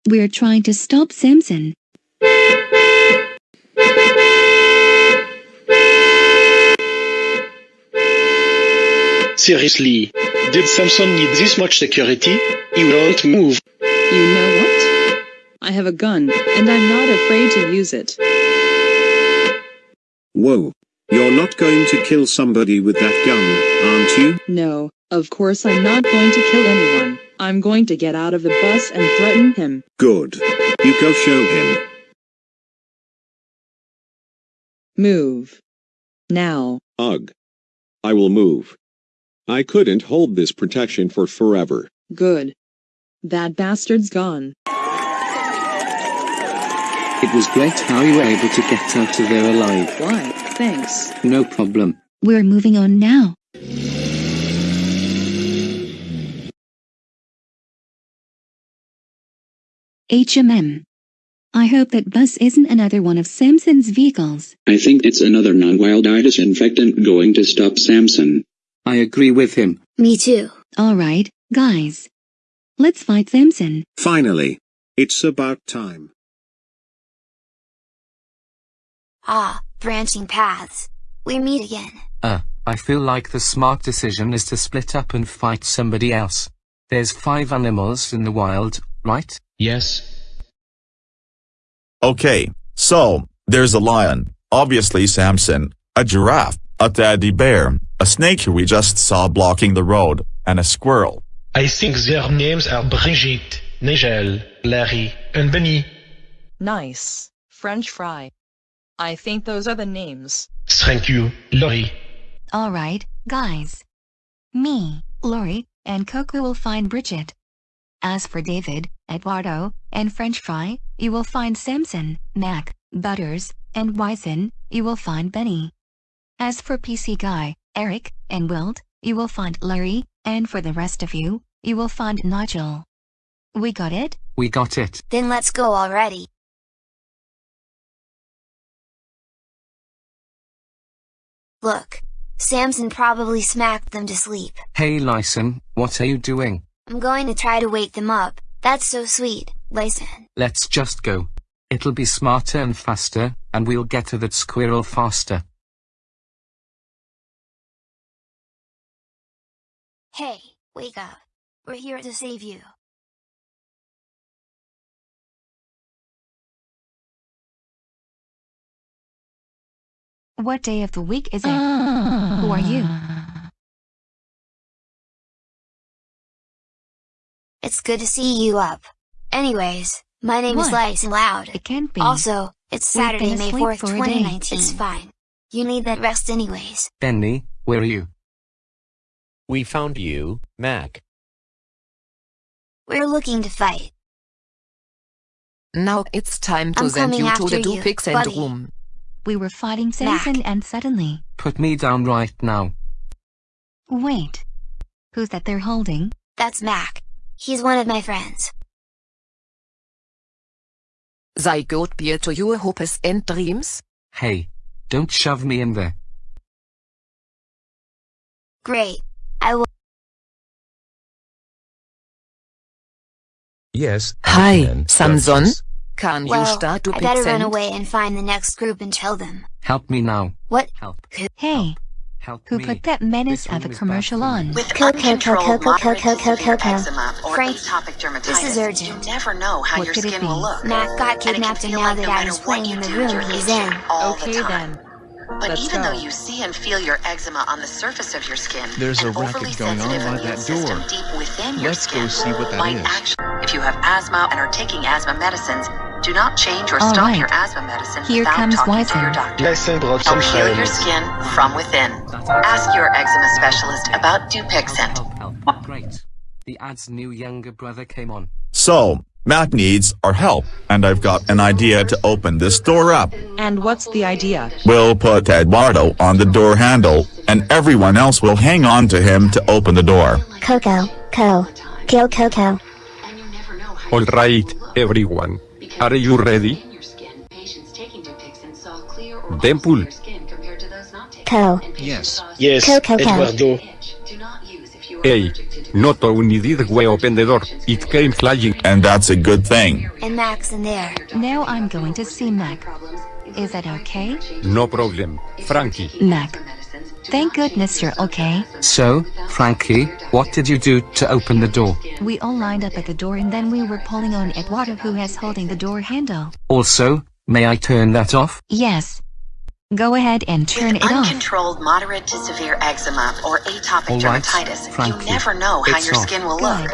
We're trying to stop Samson. Seriously, did Samson need this much security? He won't move. You know what? I have a gun, and I'm not afraid to use it. Whoa. You're not going to kill somebody with that gun, aren't you? No, of course I'm not going to kill anyone. I'm going to get out of the bus and threaten him. Good. You go show him. Move. Now. Ugh. I will move. I couldn't hold this protection for forever. Good. That bastard's gone. It was great how you were able to get out of there alive. Why, thanks. No problem. We're moving on now. HMM. I hope that bus isn't another one of Samson's vehicles. I think it's another non-wilditis infectant going to stop Samson. I agree with him. Me too. Alright, guys. Let's fight Samson. Finally. It's about time. Ah, branching paths. We meet again. Uh, I feel like the smart decision is to split up and fight somebody else. There's five animals in the wild, right? Yes. Okay, so, there's a lion, obviously Samson, a giraffe, a teddy bear, a snake we just saw blocking the road, and a squirrel. I think their names are Bridget, Nigel, Larry, and Benny. Nice. French fry. I think those are the names. Thank you, Lori. Alright, guys. Me, Lori, and Coco will find Bridget. As for David, Eduardo, and French Fry, you will find Samson, Mac, Butters, and Wisen, you will find Benny. As for PC Guy, Eric, and Wilt, you will find Larry, and for the rest of you, you will find Nigel. We got it? We got it. Then let's go already. Look. Samson probably smacked them to sleep. Hey Lyson, what are you doing? I'm going to try to wake them up. That's so sweet, Lyson. Let's just go. It'll be smarter and faster, and we'll get to that squirrel faster. Hey, wake up. We're here to save you. What day of the week is it? Who are you? It's good to see you up. Anyways, my name is What? Lyson Loud. It can't be. Also, it's We've Saturday, been May 4th, for a day. 2019. It's fine. You need that rest anyways. Benny, where are you? We found you, Mac. We're looking to fight. Now it's time to I'm send you to the you, Dupix and buddy. room. We were fighting Samson and suddenly. Put me down right now. Wait. Who's that they're holding? That's Mac. He's one of my friends. Sei good beer to your hopes and dreams. Hey, don't shove me in there. Great. I will. Yes. Hi, Samson. Can you start to I better run away and find the next group and tell them. Help me now. What? Help. Hey, Help who me. put that menace of a commercial on? With Coco, uncontrolled Coco, Coco, moderate to Coco, severe Coco. eczema or Frank, atopic dermatitis, this is urgent. you never know how What your could it skin be? will look. Mac got And it can kidnapped and feel now like that no I was playing in the room he's in. all Okay the time. then. But Let's even go. though you see and feel your eczema on the surface of your skin, There's a an racket going on sensitive by that door. deep within your Let's skin go see what that is. actually. If you have asthma and are taking asthma medicines, do not change or All stop right. your asthma medicine Here without comes talking to your doctor. Lesson brought some Help heal your skin from within. Ask your eczema specialist about Dupixent. Help, help. Great. The ad's new younger brother came on. So, Mac needs our help, and I've got an idea to open this door up. And what's the idea? We'll put Eduardo on the door handle, and everyone else will hang on to him to open the door. Coco, Co, Kill Coco. Alright, everyone. Are you ready? Deadpool. Co. Yes. Yes, Coco, Eduardo. Hey, not only did we open the door, it came flying. And that's a good thing. And Mac's in there. Now I'm going to see Mac. Is that okay? No problem. Frankie. Mac. Thank goodness you're okay. So, Frankie, what did you do to open the door? We all lined up at the door and then we were pulling on Eduardo who has holding the door handle. Also, may I turn that off? Yes. Go ahead and turn With it off. uncontrolled moderate to severe eczema or atopic All right, dermatitis, Frankie, you never know how your off. skin will Good. look.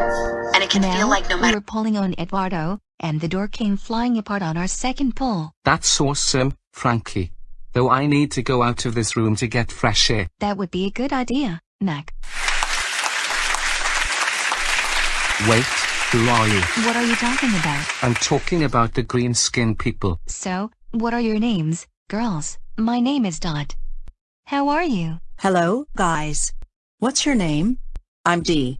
And it can now, feel like no matter- we matter were pulling on Eduardo, and the door came flying apart on our second pull. That's awesome, Frankie. Though I need to go out of this room to get fresh air. That would be a good idea, Mac. Wait, who are you? What are you talking about? I'm talking about the green skin people. So, what are your names, girls? My name is Dot. How are you? Hello, guys. What's your name? I'm Dee.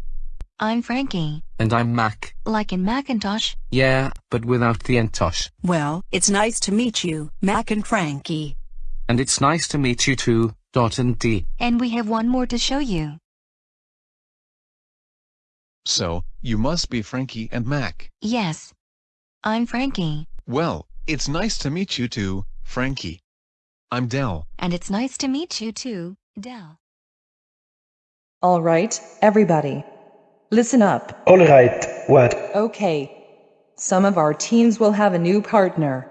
I'm Frankie. And I'm Mac. Like in Macintosh. Yeah, but without the entosh. Well, it's nice to meet you, Mac and Frankie. And it's nice to meet you too, Dot and D. And we have one more to show you. So, you must be Frankie and Mac. Yes. I'm Frankie. Well, it's nice to meet you too, Frankie. I'm Dell. And it's nice to meet you too, Dell. All right, everybody. Listen up. Alright, what? Okay. Some of our teams will have a new partner.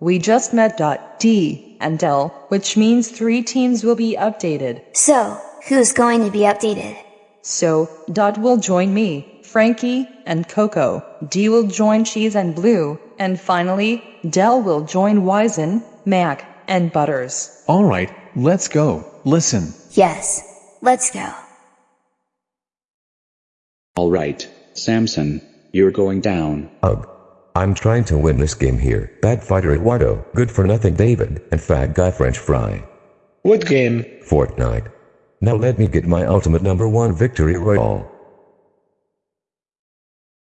We just met Dot D and Dell, which means three teams will be updated. So, who's going to be updated? So, Dot will join me, Frankie, and Coco. D will join Cheese and Bloo. And finally, Dell will join Wizen, Mac, and Butters. Alright, let's go. Listen. Yes. Let's go. Alright, Samson, you're going down. Ugh. I'm trying to win this game here. Bad fighter Eduardo, good for nothing David, and fat guy French fry. What game? Fortnite. Now let me get my ultimate number one victory royale.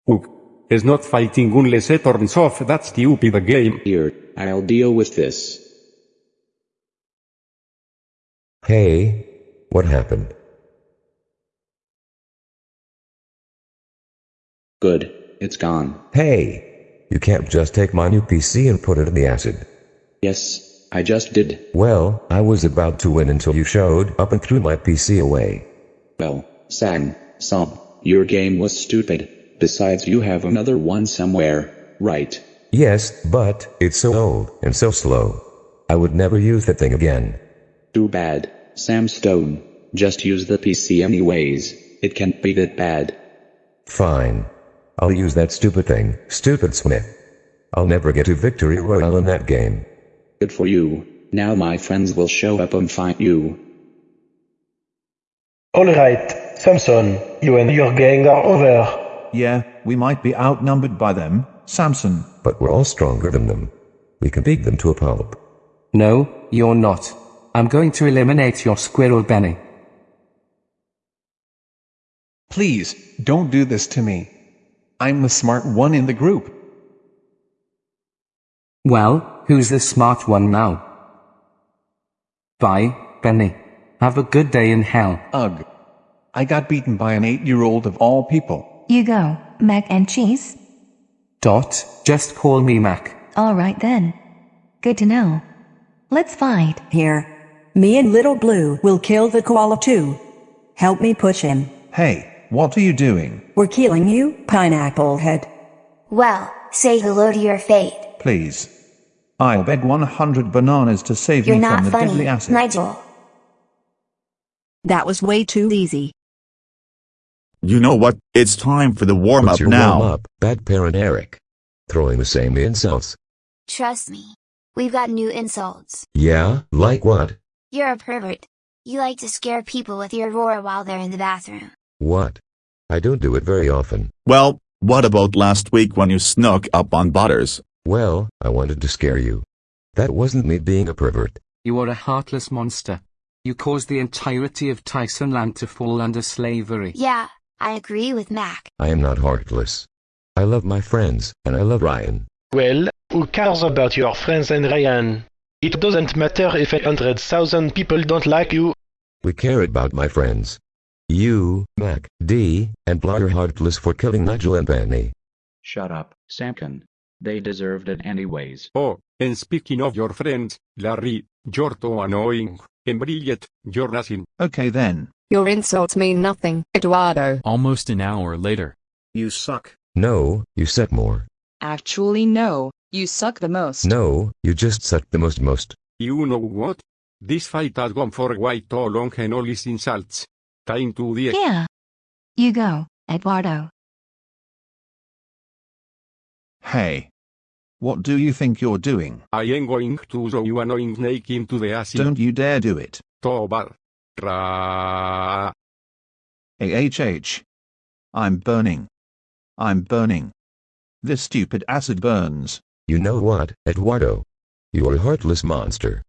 Ugh. Is not fighting unless it turns off that stupid game. Here, I'll deal with this. Hey, what happened? Good, it's gone. Hey, you can't just take my new PC and put it in the acid. Yes, I just did. Well, I was about to win until you showed up and threw my PC away. Well, Sam, some, your game was stupid. Besides, you have another one somewhere, right? Yes, but it's so old and so slow. I would never use that thing again. Too bad, Sam Stone. Just use the PC anyways. It can't be that bad. Fine. I'll use that stupid thing, stupid Smith. I'll never get to victory royale in that game. Good for you. Now my friends will show up and fight you. Alright, Samson, you and your gang are over. Yeah, we might be outnumbered by them, Samson. But we're all stronger than them. We can beat them to a pulp. No, you're not. I'm going to eliminate your squirrel Benny. Please, don't do this to me. I'm the smart one in the group. Well, who's the smart one now? Bye, Benny. Have a good day in hell. Ugh. I got beaten by an eight-year-old of all people. You go, mac and cheese? Dot, just call me Mac. Alright then. Good to know. Let's fight. Here. Me and Little Bloo will kill the koala too. Help me push him. Hey, what are you doing? We're killing you, Pineapple Head. Well, say hello to your fate. Please. I'll beg 100 bananas to save You're me from the funny, deadly acid. Nigel. That was way too easy. You know what? It's time for the warm What's up your now. warm up, bad parent Eric? Throwing the same insults. Trust me. We've got new insults. Yeah, like what? You're a pervert. You like to scare people with your roar while they're in the bathroom. What? I don't do it very often. Well, what about last week when you snuck up on Butters? Well, I wanted to scare you. That wasn't me being a pervert. You are a heartless monster. You caused the entirety of Tyson land to fall under slavery. Yeah, I agree with Mac. I am not heartless. I love my friends, and I love Ryan. Well, who cares about your friends and Ryan? It doesn't matter if a hundred thousand people don't like you. We care about my friends. You, Mac, D, and Blah heartless for killing Nigel and Penny. Shut up, Samkin. They deserved it anyways. Oh, and speaking of your friends, Larry, you're too annoying. And Bridget, you're nothing. Okay then. Your insults mean nothing, Eduardo. Almost an hour later. You suck. No, you suck more. Actually no, you suck the most. No, you just suck the most most. You know what? This fight has gone for quite too long and all these insults. Time to the... Yeah. You go, Eduardo. Hey. What do you think you're doing? I am going to throw you annoying snake into the acid. Don't you dare do it. Tobar. Ra. AHH. I'm burning. I'm burning. This stupid acid burns. You know what, Eduardo? You're a heartless monster.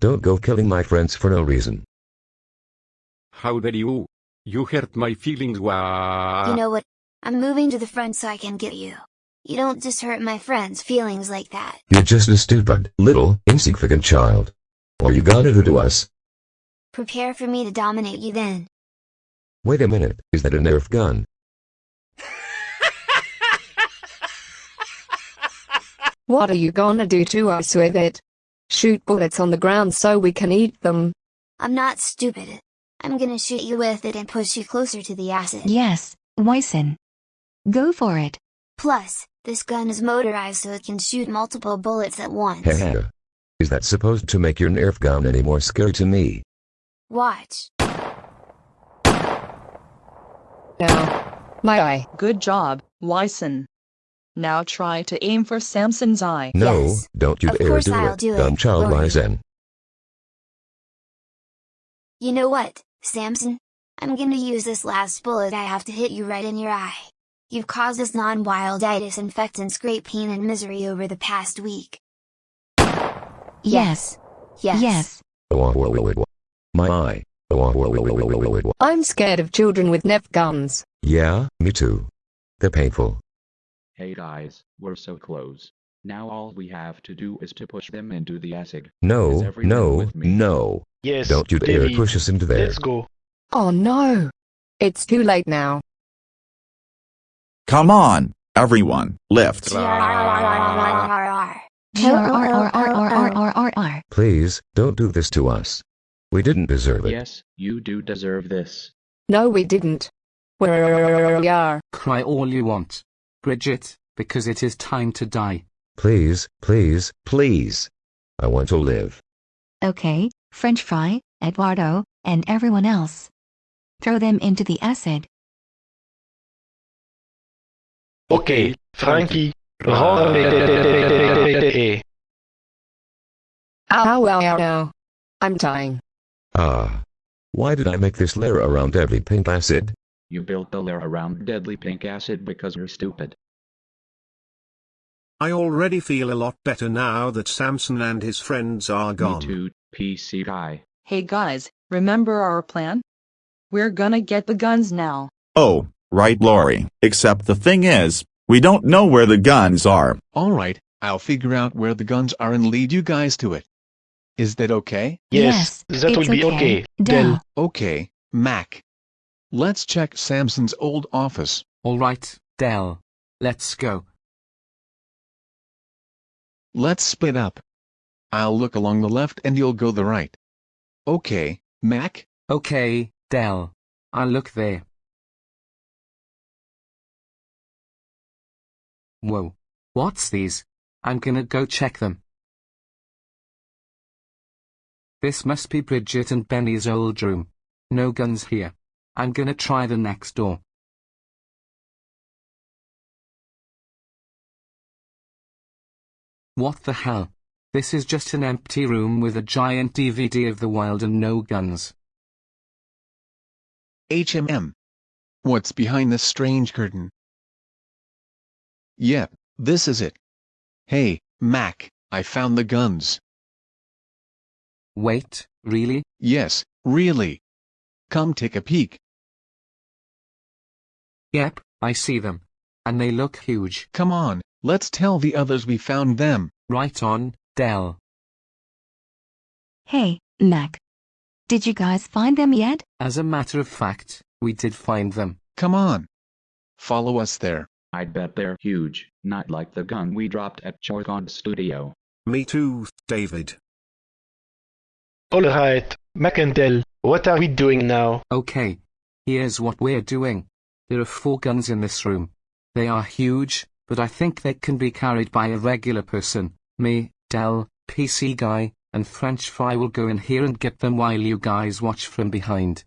Don't go killing my friends for no reason. How dare you? You hurt my feelings, wah. You know what? I'm moving to the front so I can get you. You don't just hurt my friends' feelings like that. You're just a stupid, little, insignificant child. What you gonna do to us? Prepare for me to dominate you then. Wait a minute, is that a Nerf gun? What are you gonna do to us with it? Shoot bullets on the ground so we can eat them. I'm not stupid. I'm gonna shoot you with it and push you closer to the acid. Yes, Wyson. Go for it. Plus, this gun is motorized so it can shoot multiple bullets at once. Haha. Is that supposed to make your Nerf gun any more scary to me? Watch. Now, my eye. Good job, Wyson. Now try to aim for Samson's eye. No, don't you Of dare course do I'll it, do it, dumb child Lori. Wyzen. You know what, Samson? I'm gonna use this last bullet I have to hit you right in your eye. You've caused us non-wilditis infectants great pain and misery over the past week. Yes. Yes. Yes. Oh, oh, oh, My eye. I'm scared of children with Nerf guns. Yeah, me too. They're painful. Hey guys, we're so close. Now all we have to do is to push them into the acid. No, no, no. Yes, Don't you dare David. push us into there. Let's go. Oh no! It's too late now. Come on, everyone, lift. Please, don't do this to us. We didn't deserve it. Yes, you do deserve this. No, we didn't. We are. Cry all you want. Bridget, because it is time to die. Please, please, please. I want to live. Okay, French fry, Eduardo, and everyone else. Throw them into the acid. Okay, Frankie. Ow, ow, ow, ow. I'm dying. Ah. Why did I make this layer around every pink acid? You built the lair around deadly pink acid because you're stupid. I already feel a lot better now that Samson and his friends are gone. Me too, PC guy. Hey guys, remember our plan? We're gonna get the guns now. Oh, right, Lori. Except the thing is, we don't know where the guns are. Alright, I'll figure out where the guns are and lead you guys to it. Is that okay? Yes, that will be okay. Dell. Okay, Mac. Let's check Samson's old office. Alright, Dell. Let's go. Let's split up. I'll look along the left and you'll go the right. Okay, Mac? Okay, Dell. I'll look there. Whoa. What's these? I'm gonna go check them. This must be Bridget and Benny's old room. No guns here. I'm gonna try the next door. What the hell? This is just an empty room with a giant DVD of The Wild and no guns. HMM. What's behind this strange curtain? Yep, this is it. Hey, Mac, I found the guns. Wait, really? Yes, really. Come take a peek. Yep, I see them. And they look huge. Come on, let's tell the others we found them. Right on, Dell. Hey, Mac. Did you guys find them yet? As a matter of fact, we did find them. Come on. Follow us there. I bet they're huge, not like the gun we dropped at Chorgon Studio. Me too, David. Alright, Mac and Dell, what are we doing now? Okay. Here's what we're doing. There are four guns in this room. They are huge, but I think they can be carried by a regular person. Me, Dell, PC Guy, and French Fry will go in here and get them while you guys watch from behind.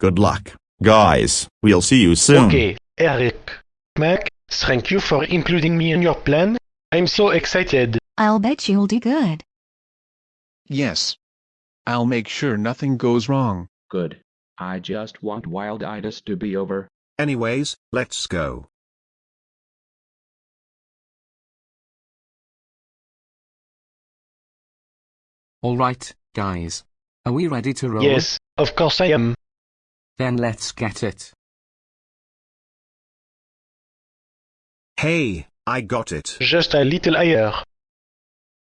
Good luck, guys. We'll see you soon. Okay, Eric. Mac, thank you for including me in your plan. I'm so excited. I'll bet you'll do good. Yes. I'll make sure nothing goes wrong. Good. I just want wild wilditis to be over. Anyways, let's go. Alright, guys. Are we ready to roll? Yes, of course I am. Then let's get it. Hey, I got it. Just a little higher.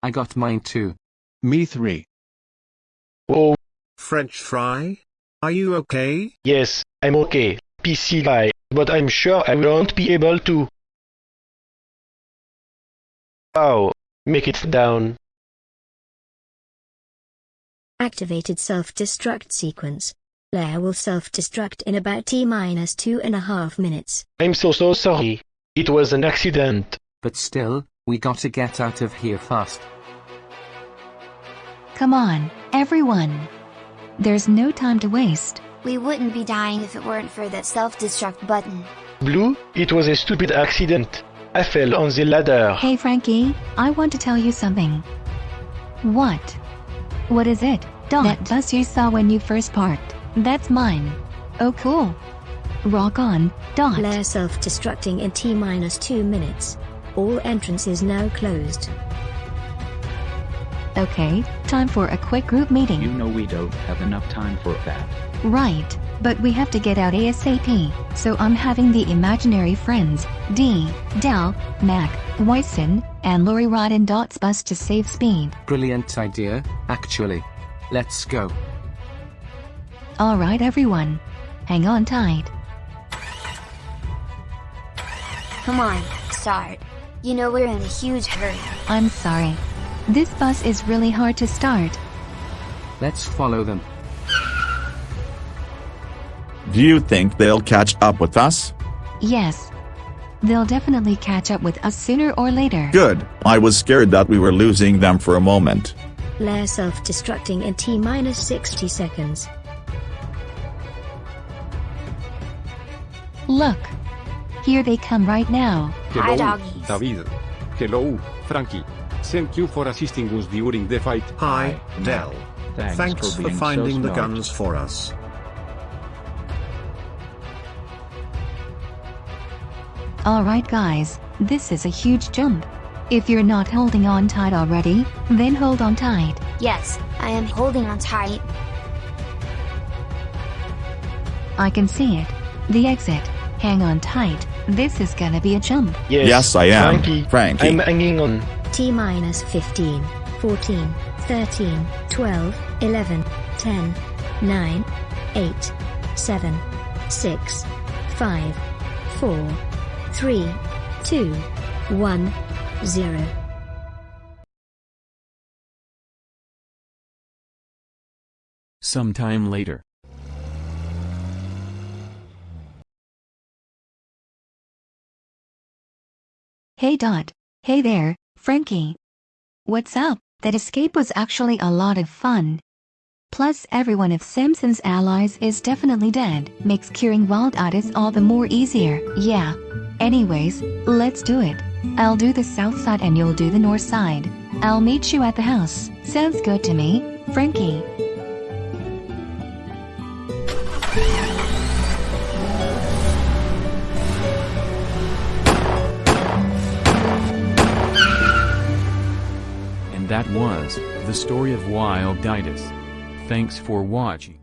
I got mine too. Me three. Oh, French fry? Are you okay? yes, I'm okay. PC guy, but I'm sure I won't be able to. Oh, make it down. Activated self-destruct sequence. Lair will self-destruct in about T minus two and a half minutes. I'm so so sorry. It was an accident. But still, we gotta get out of here fast. Come on, everyone. There's no time to waste. We wouldn't be dying if it weren't for that self-destruct button. Bloo, it was a stupid accident. I fell on the ladder. Hey Frankie, I want to tell you something. What? What is it? Dot. That bus you saw when you first parked. That's mine. Oh cool. Rock on, Dot. Lair self-destructing in T minus two minutes. All entrances now closed. Okay, time for a quick group meeting. You know we don't have enough time for that. Right, but we have to get out ASAP, so I'm having the imaginary friends, D, Dell, Mac, Wyson, and Lori ride in Dot's bus to save speed. Brilliant idea, actually. Let's go. Alright everyone. Hang on tight. Come on, start. You know we're in a huge hurry. I'm sorry. This bus is really hard to start. Let's follow them. Do you think they'll catch up with us? Yes. They'll definitely catch up with us sooner or later. Good. I was scared that we were losing them for a moment. Lair self-destructing in T minus 60 seconds. Look. Here they come right now. Hi, Hello, doggies. David. Hello, Frankie. Thank you for assisting us during the fight. Hi, Dell. Thanks, Thanks for for finding so the guns for us. Alright guys, this is a huge jump. If you're not holding on tight already, then hold on tight. Yes, I am holding on tight. I can see it. The exit. Hang on tight. This is gonna be a jump. Yes, Yes, I am. Frankie, Frankie. I'm hanging on. T minus 15, 14, 13, 12, 11, 10, 9, eight, seven, six, five, four, three, two, one, zero. Sometime later. Hey Dot. Hey there, Frankie. What's up? That escape was actually a lot of fun. Plus everyone of Samson's allies is definitely dead, makes curing wilditis all the more easier, yeah. Anyways, let's do it. I'll do the south side and you'll do the north side. I'll meet you at the house. Sounds good to me, Frankie. That was the story of Wilditis. Thanks for watching.